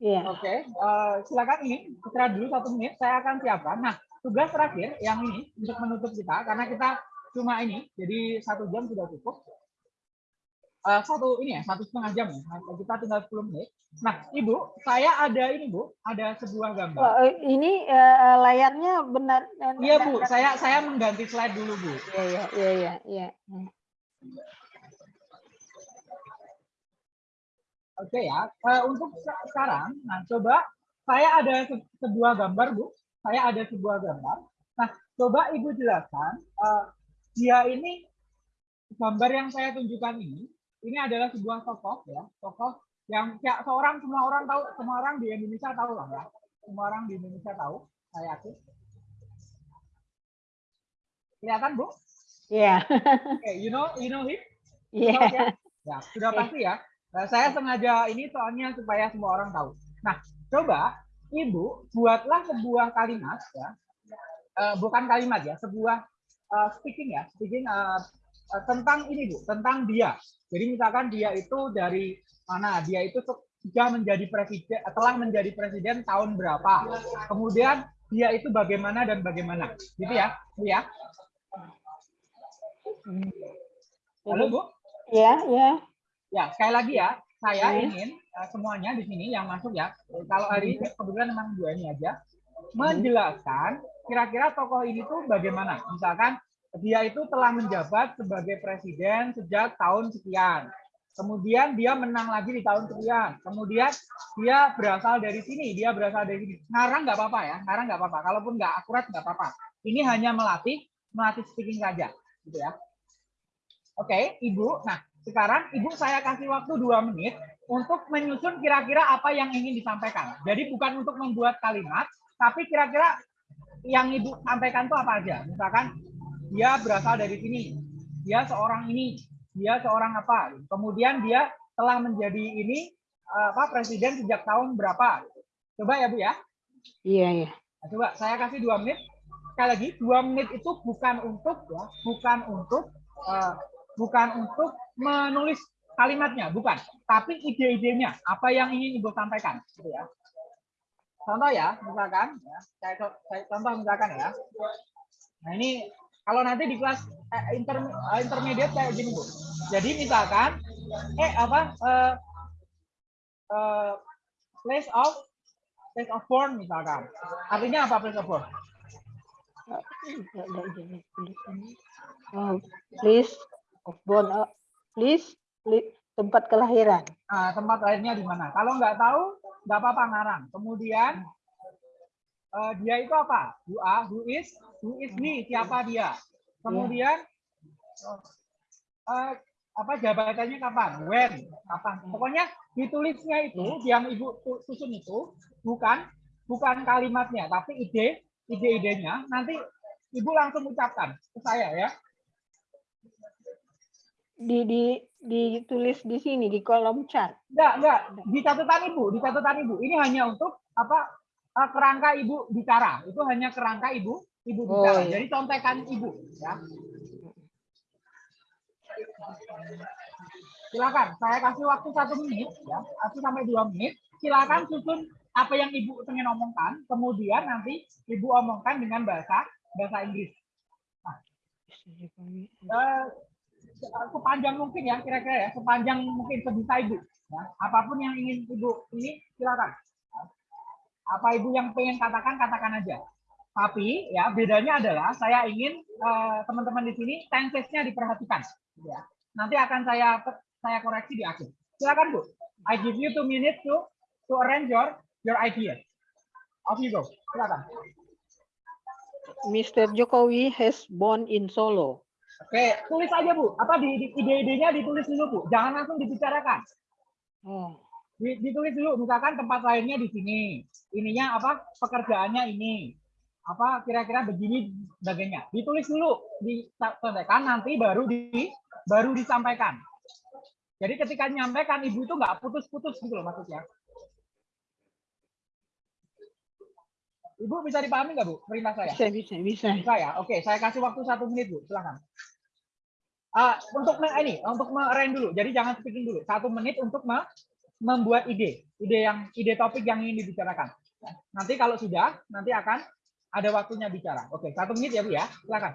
Speaker 2: Iya.
Speaker 1: Oke, eh, silakan ini istirahat dulu satu menit. Saya akan siapkan. Nah, tugas terakhir yang ini untuk menutup kita karena kita cuma ini, jadi satu jam sudah cukup. Eh, satu ini ya, satu setengah jam ya. Nah, Kita tinggal 10 menit. Nah, Ibu, saya ada ini Bu, ada sebuah gambar.
Speaker 2: Oh, eh, ini eh, layarnya benar.
Speaker 1: Iya Bu,
Speaker 2: enggak-
Speaker 1: saya saya mengganti slide dulu Bu.
Speaker 2: Iya, iya, iya, iya, iya.
Speaker 1: Oke ya, Eh, untuk se- sekarang, nah coba saya ada se- sebuah gambar bu, saya ada sebuah gambar. Nah coba ibu jelaskan, eh, dia ini gambar yang saya tunjukkan ini, ini adalah sebuah tokoh ya, tokoh yang ya, seorang semua orang tahu, semua orang di Indonesia tahu lah ya, semua orang di Indonesia tahu, saya yakin. Kelihatan bu?
Speaker 2: Iya,
Speaker 1: Oke, you know, you know him?
Speaker 2: iya.
Speaker 1: Tahu ya? Ya, sudah pasti ya. Nah, saya sengaja ini soalnya supaya semua orang tahu. Nah, coba Ibu buatlah sebuah kalimat ya. Eh, bukan kalimat ya, sebuah eh, speaking ya, speaking eh, tentang ini Bu, tentang dia. Jadi misalkan dia itu dari mana? Dia itu sudah menjadi presiden, telah menjadi presiden tahun berapa? Kemudian dia itu bagaimana dan bagaimana. Gitu ya. Bu ya.
Speaker 2: Hmm.
Speaker 1: Halo Bu.
Speaker 2: Iya, iya.
Speaker 1: Ya, sekali lagi ya, saya
Speaker 2: Hmm.
Speaker 1: ingin uh, semuanya di sini yang masuk ya. Kalau hari ini kebetulan memang dua ini aja menjelaskan kira-kira tokoh ini tuh bagaimana. Misalkan dia itu telah menjabat sebagai presiden sejak tahun sekian. Kemudian dia menang lagi di tahun sekian. Kemudian dia berasal dari sini, dia berasal dari sini. Ngarang nggak apa-apa ya, ngarang nggak apa-apa. Kalaupun nggak akurat nggak apa-apa. Ini hanya melatih melatih speaking saja, gitu ya. Oke, Ibu. Nah, sekarang Ibu saya kasih waktu dua menit untuk menyusun kira-kira apa yang ingin disampaikan. Jadi bukan untuk membuat kalimat, tapi kira-kira yang Ibu sampaikan itu apa aja. Misalkan dia berasal dari sini, dia seorang ini, dia seorang apa. Kemudian dia telah menjadi ini apa presiden sejak tahun berapa. Coba ya Bu ya.
Speaker 2: Iya, iya.
Speaker 1: Nah, coba saya kasih dua menit. Sekali lagi, dua menit itu bukan untuk ya, bukan untuk eh, bukan untuk menulis kalimatnya, bukan. Tapi ide-idenya, apa yang ingin ibu sampaikan, gitu ya. Contoh ya, misalkan, ya, saya, saya contoh misalkan ya. Nah ini kalau nanti di kelas eh, inter, eh, intermediate kayak gini bu. Jadi misalkan, eh apa eh, eh, place of place of born misalkan. Artinya apa place of born?
Speaker 2: Oh, please, of born, oh, please, please, tempat kelahiran.
Speaker 1: Nah, tempat lainnya di mana? Kalau nggak tahu, nggak apa-apa ngarang. Kemudian eh, dia itu apa? Who are, who is, who is he? Siapa dia? Kemudian eh, apa jabatannya kapan? When? Kapan? Pokoknya ditulisnya itu yang ibu susun itu bukan bukan kalimatnya, tapi ide ide-idenya nanti ibu langsung ucapkan ke saya ya.
Speaker 2: Di, di, ditulis di sini, di kolom chat.
Speaker 1: Enggak, enggak. Di catatan ibu, di catatan ibu. Ini hanya untuk apa eh, kerangka ibu bicara. Itu hanya kerangka ibu ibu
Speaker 2: Oh,
Speaker 1: bicara.
Speaker 2: iya.
Speaker 1: Jadi contekan ibu, ya. Silakan, saya kasih waktu satu menit, ya, satu sampai dua menit. Silakan susun apa yang ibu ingin omongkan, kemudian nanti ibu omongkan dengan bahasa bahasa Inggris. Eh, sepanjang mungkin ya kira-kira ya sepanjang mungkin sebisa ibu ya apa pun yang ingin ibu ini silakan apa ibu yang pengen katakan katakan aja Tapi ya bedanya adalah saya ingin eh, teman-teman di sini tenses-nya diperhatikan. Ya. Nanti akan saya saya koreksi di akhir. Silakan Bu. I give you two minutes to to arrange your your idea. Off you go. Silakan.
Speaker 2: Mr. Jokowi has born in Solo.
Speaker 1: Oke, tulis aja Bu. Apa di, di- ide-idenya ditulis dulu Bu. Jangan langsung dibicarakan.
Speaker 2: Oh,
Speaker 1: Di- ditulis dulu misalkan tempat lainnya di sini ininya apa pekerjaannya ini apa kira-kira begini sebagainya. Ditulis dulu disampaikan nanti baru di baru disampaikan. Jadi ketika menyampaikan ibu itu nggak putus-putus gitu loh maksudnya. Ibu bisa dipahami nggak bu perintah saya?
Speaker 2: Bisa, bisa, bisa.
Speaker 1: bisa ya? Oke saya kasih waktu satu menit bu. Silakan. Ah, untuk ini untuk meren dulu. Jadi jangan speaking dulu. Satu menit untuk me- membuat ide. Ide yang ide topik yang ingin dibicarakan. Nanti kalau sudah nanti akan ada waktunya bicara. Oke satu menit ya bu ya. Silakan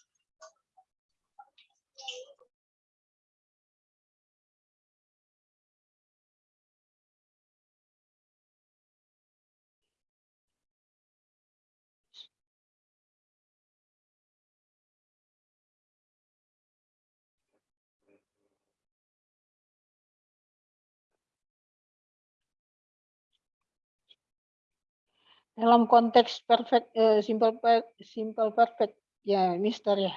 Speaker 2: Dalam konteks perfect, eh, simple, simple perfect, ya, Mister ya.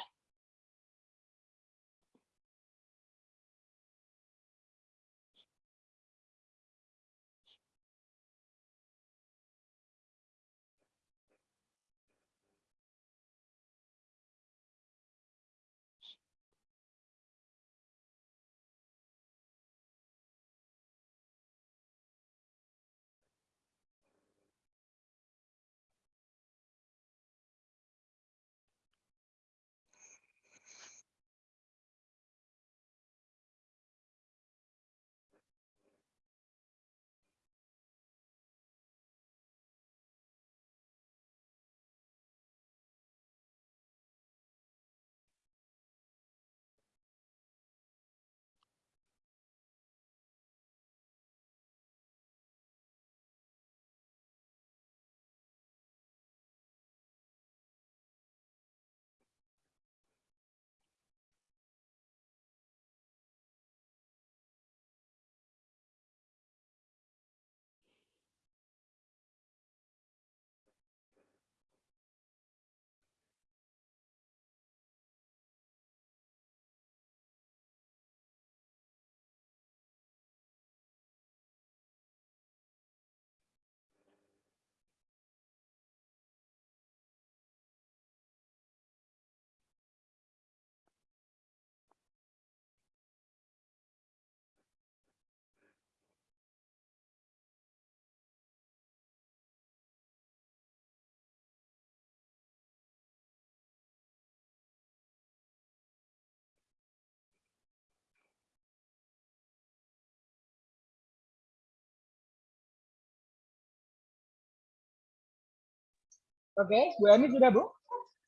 Speaker 1: Oke Bu Emi sudah bu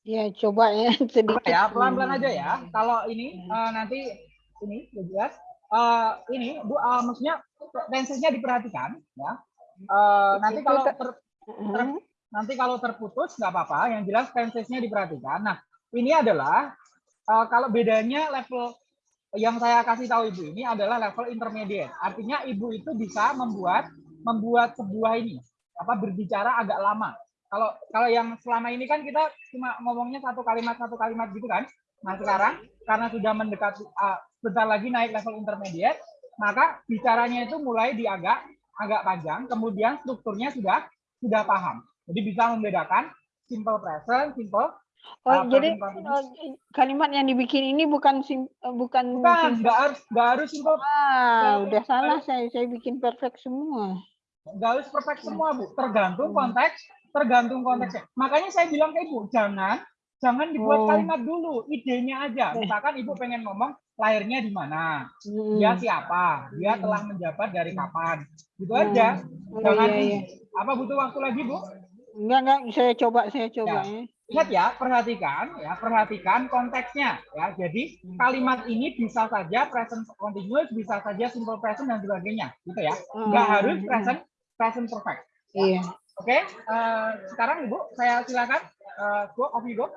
Speaker 2: Ya, coba ya (laughs) sedikit.
Speaker 1: Apa ya pelan-pelan aja ya. Kalau ini eh, nanti ini udah jelas. Eh, ini bu eh, maksudnya tensesnya diperhatikan ya. Eh, nanti kalau
Speaker 2: te-
Speaker 1: ter-
Speaker 2: Mhm.
Speaker 1: nanti kalau terputus nggak apa-apa. Yang jelas tensesnya diperhatikan. Nah ini adalah eh, kalau bedanya level yang saya kasih tahu ibu ini adalah level intermediate. Artinya ibu itu bisa membuat membuat sebuah ini apa berbicara agak lama. Kalau kalau yang selama ini kan kita cuma ngomongnya satu kalimat satu kalimat gitu kan. Nah sekarang karena sudah mendekati uh, bentar lagi naik level intermediate, maka bicaranya itu mulai di agak agak panjang, kemudian strukturnya sudah sudah paham. Jadi bisa membedakan simple present, simple
Speaker 2: Oh,
Speaker 1: uh,
Speaker 2: jadi eh, kalimat yang dibikin ini bukan sim, eh, bukan,
Speaker 1: bukan nggak harus nggak harus simple
Speaker 2: Ah, udah salah saya saya bikin perfect semua.
Speaker 1: nggak harus perfect semua bu tergantung
Speaker 2: Hmm.
Speaker 1: konteks tergantung konteksnya makanya saya bilang ke ibu jangan jangan dibuat
Speaker 2: Oh.
Speaker 1: kalimat dulu idenya aja misalkan ibu pengen ngomong lahirnya di mana
Speaker 2: Hmm.
Speaker 1: dia siapa dia
Speaker 2: Hmm.
Speaker 1: telah menjabat dari kapan gitu
Speaker 2: Hmm.
Speaker 1: aja
Speaker 2: Oh,
Speaker 1: jangan
Speaker 2: iya, iya.
Speaker 1: apa butuh waktu lagi bu
Speaker 2: Enggak, enggak, saya coba, saya coba ya.
Speaker 1: Ingat ya, perhatikan ya, perhatikan konteksnya ya. Jadi
Speaker 2: Hmm.
Speaker 1: kalimat ini bisa saja present continuous, bisa saja simple present dan sebagainya, gitu ya. Nggak
Speaker 2: Hmm,
Speaker 1: harus
Speaker 2: hmm,
Speaker 1: present present perfect.
Speaker 2: Iya,
Speaker 1: Oke, eh, sekarang Ibu, saya silakan eh, go off you go.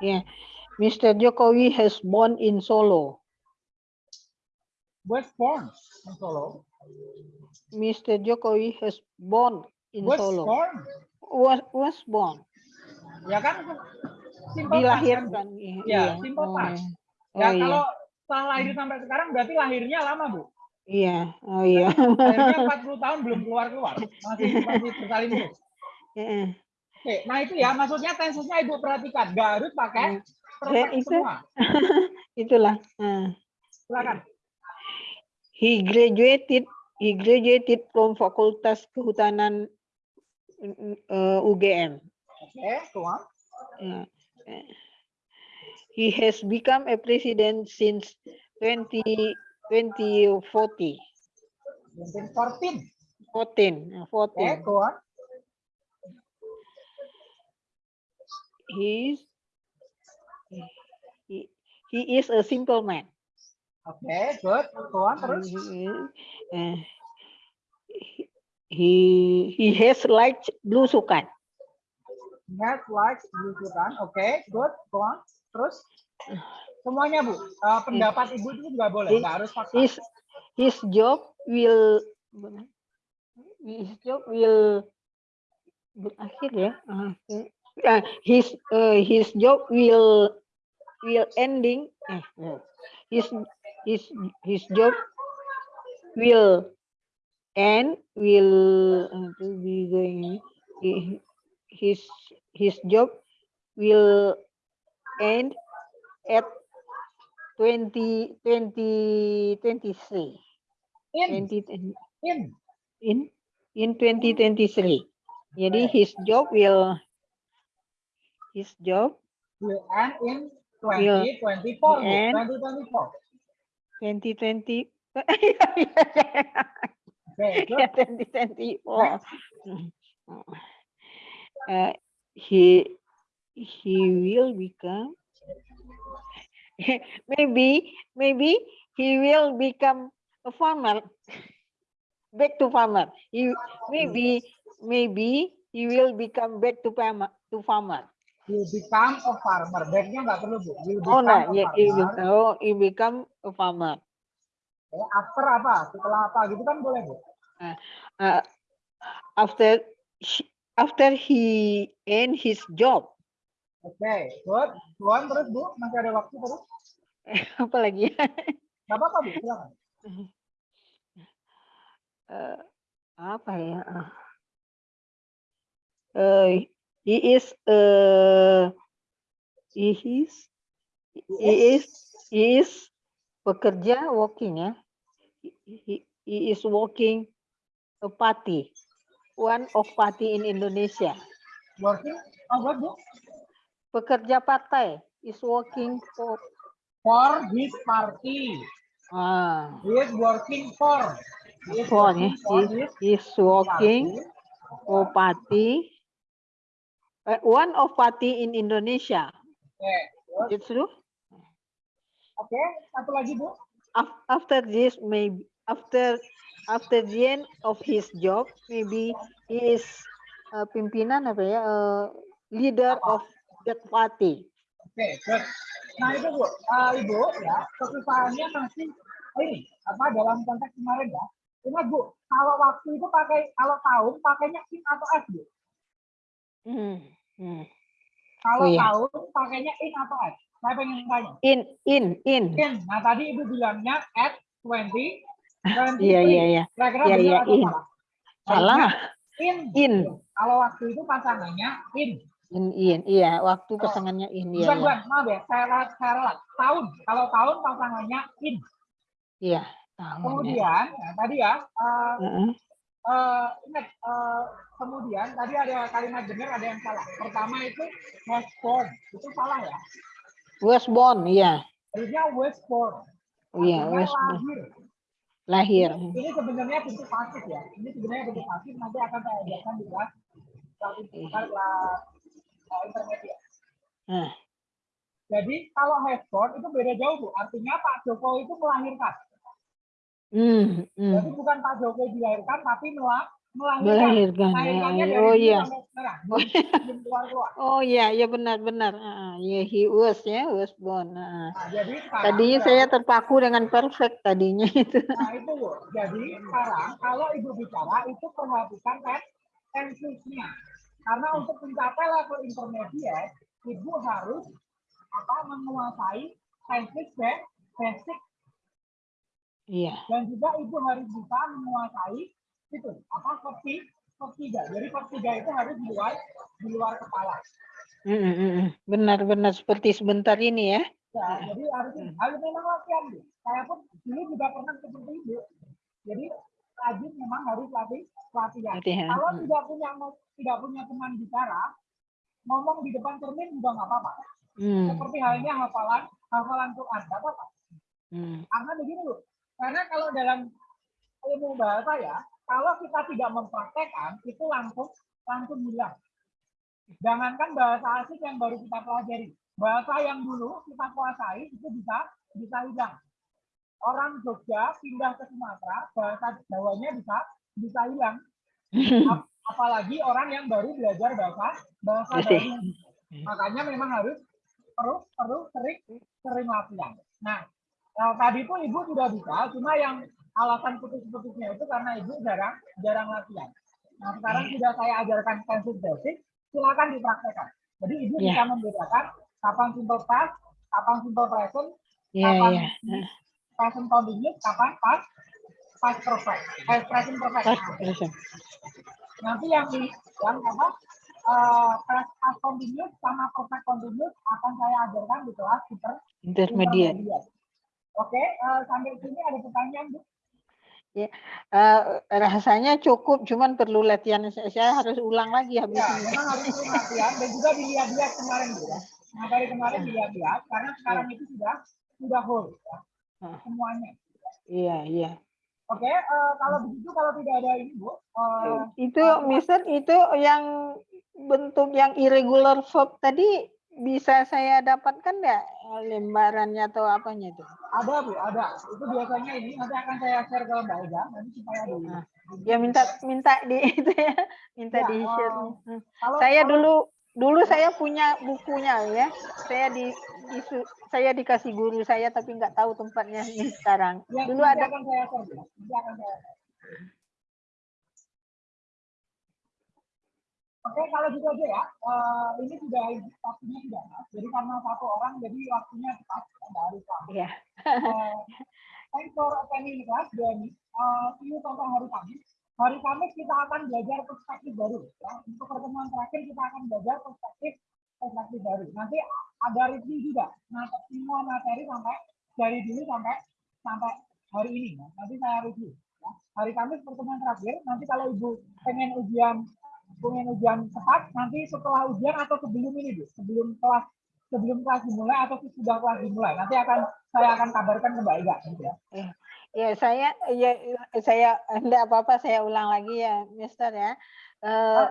Speaker 2: iya. Mr. Jokowi has born in Solo.
Speaker 1: Was born in Solo.
Speaker 2: Mr. Jokowi has born in
Speaker 1: Was
Speaker 2: Solo.
Speaker 1: born.
Speaker 2: Was was born.
Speaker 1: Ya kan simple past kan.
Speaker 2: Dilahirkan. Iya.
Speaker 1: Ya,
Speaker 2: iya.
Speaker 1: simple
Speaker 2: Oh,
Speaker 1: past.
Speaker 2: iya.
Speaker 1: Ya
Speaker 2: Oh,
Speaker 1: kalau setelah lahir sampai sekarang berarti lahirnya lama, Bu.
Speaker 2: Iya. Oh iya.
Speaker 1: Lahirnya (laughs) 40 tahun belum keluar-keluar. Masih masih bersalin terus.
Speaker 2: Heeh.
Speaker 1: Oke, nah itu ya maksudnya tensesnya ibu perhatikan, nggak harus pakai perfect
Speaker 2: Ya, itu.
Speaker 1: semua. (laughs)
Speaker 2: Itulah. Nah.
Speaker 1: Silakan.
Speaker 2: He graduated he graduated from Fakultas Kehutanan uh, UGM.
Speaker 1: Oke.
Speaker 2: Yeah. Uh, He has become a president since 20, 2014.
Speaker 1: 14.
Speaker 2: 14. uh,
Speaker 1: Oke,
Speaker 2: 14.
Speaker 1: tuan.
Speaker 2: He's, he, he is a simple man.
Speaker 1: Oke, good. Tuan terus.
Speaker 2: Uh, he he has liked blusukan.
Speaker 1: Ingat, like, belusukan. Oke, good. Tuan. Terus. Semuanya, Bu. Eh, pendapat ibu itu nggak boleh, nggak harus fakta.
Speaker 2: His his job will his job will berakhir ya. Ah, his uh, his job will will ending eh, no. his his his job will end will uh, to be going his his job will end at 20 20 23
Speaker 1: In,
Speaker 2: 20
Speaker 1: in.
Speaker 2: in in 2023 jadi his job will his job
Speaker 1: Will end in
Speaker 2: Will
Speaker 1: 2024, Bu.
Speaker 2: end.
Speaker 1: 2024.
Speaker 2: 2020
Speaker 1: Oke, good.
Speaker 2: 2024 uh, he he will become (laughs) maybe maybe he will become a farmer back to farmer he maybe maybe he will become back to farmer to farmer
Speaker 1: Will become a farmer. Backnya nggak perlu, Bu. Will
Speaker 2: oh
Speaker 1: become
Speaker 2: no
Speaker 1: a
Speaker 2: yeah, oh he become a farmer
Speaker 1: Oke, After apa? Setelah apa? Gitu kan boleh, Bu.
Speaker 2: uh, after he- after he end his job
Speaker 1: Oke, good. Tuan terus, Bu. Masih ada waktu terus.
Speaker 2: apa lagi ya
Speaker 1: Nggak apa-apa, Bu. Silakan.
Speaker 2: Eh, apa ya. Eh, he is uh, he is he is he is bekerja working ya he, he, is working a party one of party in Indonesia
Speaker 1: Working. Oh, what, Bu?
Speaker 2: Pekerja partai is working for
Speaker 1: For his party.
Speaker 2: ah
Speaker 1: He is working for. He is
Speaker 2: for
Speaker 1: working for
Speaker 2: he
Speaker 1: his
Speaker 2: is working
Speaker 1: party.
Speaker 2: for party uh, one of party in Indonesia
Speaker 1: good.
Speaker 2: it's true
Speaker 1: Oke, satu lagi, Bu.
Speaker 2: Af- after this maybe after after the end of his job maybe he is uh, pimpinan apa ya uh, leader of party
Speaker 1: Oke, good. Nah, itu, Bu. Eh, Ibu, ya, kesusahannya masih ini, apa, dalam konteks kemarin ya. Ingat, Bu, kalau waktu itu pakai, kalau tahun pakainya in atau s, Bu.
Speaker 2: Hmm, hmm.
Speaker 1: Kalau
Speaker 2: Oh, iya.
Speaker 1: tahun pakainya in atau s. Saya pengen tanya.
Speaker 2: in in in
Speaker 1: In. Nah, tadi Ibu bilangnya at 20, 23.
Speaker 2: iya iya iya
Speaker 1: Kira-kira
Speaker 2: Iya, iya, in.
Speaker 1: salah?
Speaker 2: salah
Speaker 1: In.
Speaker 2: in
Speaker 1: Kalau waktu itu pasangannya in.
Speaker 2: In in iya waktu pasangannya in iya
Speaker 1: Bukan,
Speaker 2: iya
Speaker 1: bukan, maaf ya, saya ralat, saya ralat. Tahun. Kalau tahun pasangannya in.
Speaker 2: iya tahun ya.
Speaker 1: Kemudian, nah, tadi ya, eh,
Speaker 2: Heeh.
Speaker 1: eh, ingat eh, kemudian tadi ada kalimat benar ada yang salah. Pertama itu was born itu salah ya.
Speaker 2: Was born, iya.
Speaker 1: Harusnya was born.
Speaker 2: Iya,
Speaker 1: Artinya
Speaker 2: was born.
Speaker 1: lahir. Ini sebenarnya bentuk pasif ya. Ini sebenarnya bentuk pasif nanti akan saya ajarkan di kelas kelas eh, intermediate.
Speaker 2: Nah,
Speaker 1: Jadi kalau has born itu beda jauh bu. Artinya Pak Jokowi itu melahirkan.
Speaker 2: hmm, hmm.
Speaker 1: Jadi bukan Pak Jokowi dilahirkan tapi melah melahirkan.
Speaker 2: Melahirkan. Ah,
Speaker 1: dari
Speaker 2: oh iya. Oh, (laughs)
Speaker 1: keluar.
Speaker 2: Oh iya, iya benar-benar. Ah, ya he was ya, was born. Ah.
Speaker 1: Nah, jadi sekarang
Speaker 2: Tadinya
Speaker 1: berarti-
Speaker 2: saya terpaku dengan perfect tadinya itu. (laughs)
Speaker 1: Nah itu bu. Jadi sekarang kalau ibu bicara itu perhatikan tes tensisnya. Karena untuk mencapai level intermediate, ibu harus apa menguasai tensis ba- basic
Speaker 2: Iya.
Speaker 1: dan juga ibu harus bisa menguasai itu apa verti vertiga. Jadi vertiga itu harus di luar di luar kepala.
Speaker 2: Mm, mm, mm. Benar-benar seperti sebentar ini ya.
Speaker 1: Ya, jadi harus harus memang latihan. Saya pun dulu juga pernah seperti itu. Jadi rajin memang harus latih latihan.
Speaker 2: Latihan,
Speaker 1: Kalau
Speaker 2: hmm.
Speaker 1: tidak punya tidak punya teman bicara, ngomong di depan cermin juga nggak apa-apa.
Speaker 2: Hmm,
Speaker 1: Seperti halnya hafalan hafalan Quran, nggak apa-apa.
Speaker 2: hmm.
Speaker 1: Karena begini bu, karena kalau dalam ilmu bahasa ya, kalau kita tidak mempraktekkan itu langsung langsung hilang. Jangankan bahasa asing yang baru kita pelajari, bahasa yang dulu kita kuasai itu bisa bisa hilang. Orang Jogja pindah ke Sumatera, bahasa Jawanya bisa bisa hilang. Ap- (laughs) Apalagi orang yang baru belajar bahasa bahasa
Speaker 2: Asing.
Speaker 1: baru. Makanya memang harus perlu perlu sering sering latihan. Nah, eh, tadi itu ibu sudah bisa, cuma yang alasan putus-putusnya itu karena ibu jarang jarang latihan. Nah, sekarang sudah saya ajarkan tenses basic, silakan dipraktekkan. Jadi ibu
Speaker 2: Ya.
Speaker 1: bisa membedakan kapan simple past, kapan simple present,
Speaker 2: Iya,
Speaker 1: kapan
Speaker 2: iya.
Speaker 1: Present continuous, kapan past past perfect, eh, present perfect.
Speaker 2: Pas,
Speaker 1: Nah,
Speaker 2: terus.
Speaker 1: nanti yang di yang apa eh, past past continuous sama perfect continuous akan saya ajarkan di kelas super
Speaker 2: Intermediate.
Speaker 1: intermediate. Oke, eh, sampai sini ada pertanyaan Bu?
Speaker 2: Eh, rasanya cukup, cuman perlu latihan. Saya, saya harus ulang lagi habis
Speaker 1: Ya,
Speaker 2: ini.
Speaker 1: memang harus latihan dan juga dilihat-lihat kemarin Bu. ya. Nah, dari kemarin dilihat-lihat karena sekarang itu sudah sudah whole ya, Semuanya.
Speaker 2: Iya, iya.
Speaker 1: Oke, eh, kalau begitu kalau tidak ada ini Bu, eh,
Speaker 2: Itu, Mister, itu yang bentuk yang irregular verb tadi bisa saya dapatkan nggak lembarannya atau apanya itu?
Speaker 1: ada Bu, ada. Itu biasanya ini nanti akan saya share ke Mbak Ega nanti supaya di.
Speaker 2: Ah. Ya minta minta di (laughs) itu ya, minta
Speaker 1: Ya,
Speaker 2: di share.
Speaker 1: eh, Kalau
Speaker 2: Saya
Speaker 1: kalau-
Speaker 2: dulu dulu saya punya bukunya ya. Saya di, disu- saya dikasih guru saya tapi nggak tahu tempatnya ini sekarang.
Speaker 1: Ya,
Speaker 2: Dulu ada
Speaker 1: saya saya. Oke, kalau gitu aja ya. Eh, ini sudah waktunya sudah pas. Jadi karena satu orang, jadi waktunya cepat. Mbak Arifah.
Speaker 2: ya.
Speaker 1: Eh, thanks for attending the class, Dani. Eh, see you hari Kamis. Hari Kamis kita akan belajar perspektif baru. Ya. Untuk pertemuan terakhir kita akan belajar perspektif perspektif baru. Nanti ada review juga. Nah, semua materi sampai dari dulu sampai sampai hari ini. Ya. Nanti saya review. Ya. Hari Kamis pertemuan terakhir. Nanti kalau ibu pengen ujian pengen ujian cepat, nanti setelah ujian atau sebelum ini, Bu, sebelum kelas sebelum kelas dimulai atau sudah kelas dimulai, nanti akan saya akan kabarkan ke Mbak Ega. Gitu ya.
Speaker 2: Ya saya ya saya enggak apa-apa saya ulang lagi ya Mister ya. Eh,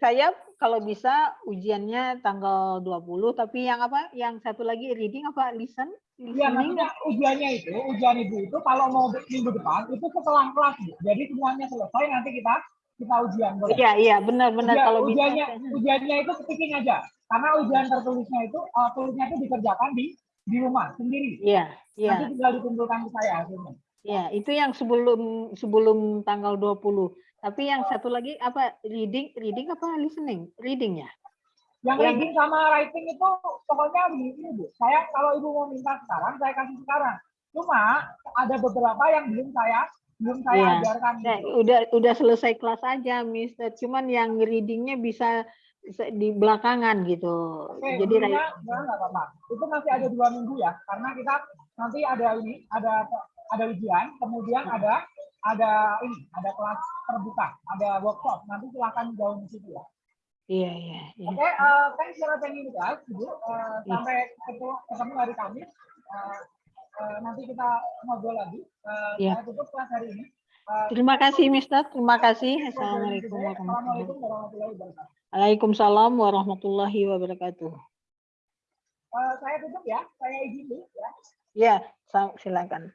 Speaker 2: saya kalau bisa ujiannya tanggal 20 tapi yang apa? Yang satu lagi reading apa listen?
Speaker 1: Iya, maksudnya ujiannya itu, ujian ibu itu kalau mau minggu depan itu setelah kelas, Bu. Jadi semuanya selesai nanti kita kita ujian. boleh?
Speaker 2: Iya iya benar-benar
Speaker 1: Ujian-
Speaker 2: kalau bisa.
Speaker 1: ujiannya ujiannya itu speaking aja. Karena ujian tertulisnya itu uh, tulisnya itu dikerjakan di di rumah sendiri.
Speaker 2: Iya iya
Speaker 1: Nanti tinggal dikumpulkan ke saya hasilnya.
Speaker 2: Iya itu yang sebelum sebelum tanggal 20. Tapi yang satu lagi apa reading reading apa listening? Reading ya?
Speaker 1: Yang
Speaker 2: Yang-
Speaker 1: reading sama writing itu pokoknya begini Bu. Saya kalau ibu mau minta sekarang, saya kasih sekarang. Cuma ada beberapa yang belum saya belum saya
Speaker 2: Iya.
Speaker 1: ajarkan.
Speaker 2: Nah,
Speaker 1: gitu.
Speaker 2: udah udah selesai kelas aja, Mister. Cuman yang readingnya bisa di belakangan gitu.
Speaker 1: Oke,
Speaker 2: Jadi
Speaker 1: nggak apa-apa. Itu masih ada dua minggu ya, karena kita nanti ada ini, ada ada ujian, kemudian ada ada ini, ada kelas terbuka, ada workshop. Nanti silakan jauh di situ ya.
Speaker 2: Iya, iya, iya.
Speaker 1: Oke, eh, thanks for attending guys, Ibu. Eh, sampai ketemu, ketemu hari Kamis. Eh, eh, nanti kita ngobrol lagi. Eh,
Speaker 2: Iya.
Speaker 1: Saya tutup kelas hari ini. Eh,
Speaker 2: Terima kasih, Mister. Terima kasih.
Speaker 1: Assalamualaikum
Speaker 2: warahmatullahi
Speaker 1: wabarakatuh.
Speaker 2: Waalaikumsalam warahmatullahi wabarakatuh.
Speaker 1: Eh, saya tutup ya, saya izin dulu ya.
Speaker 2: Ya, silakan.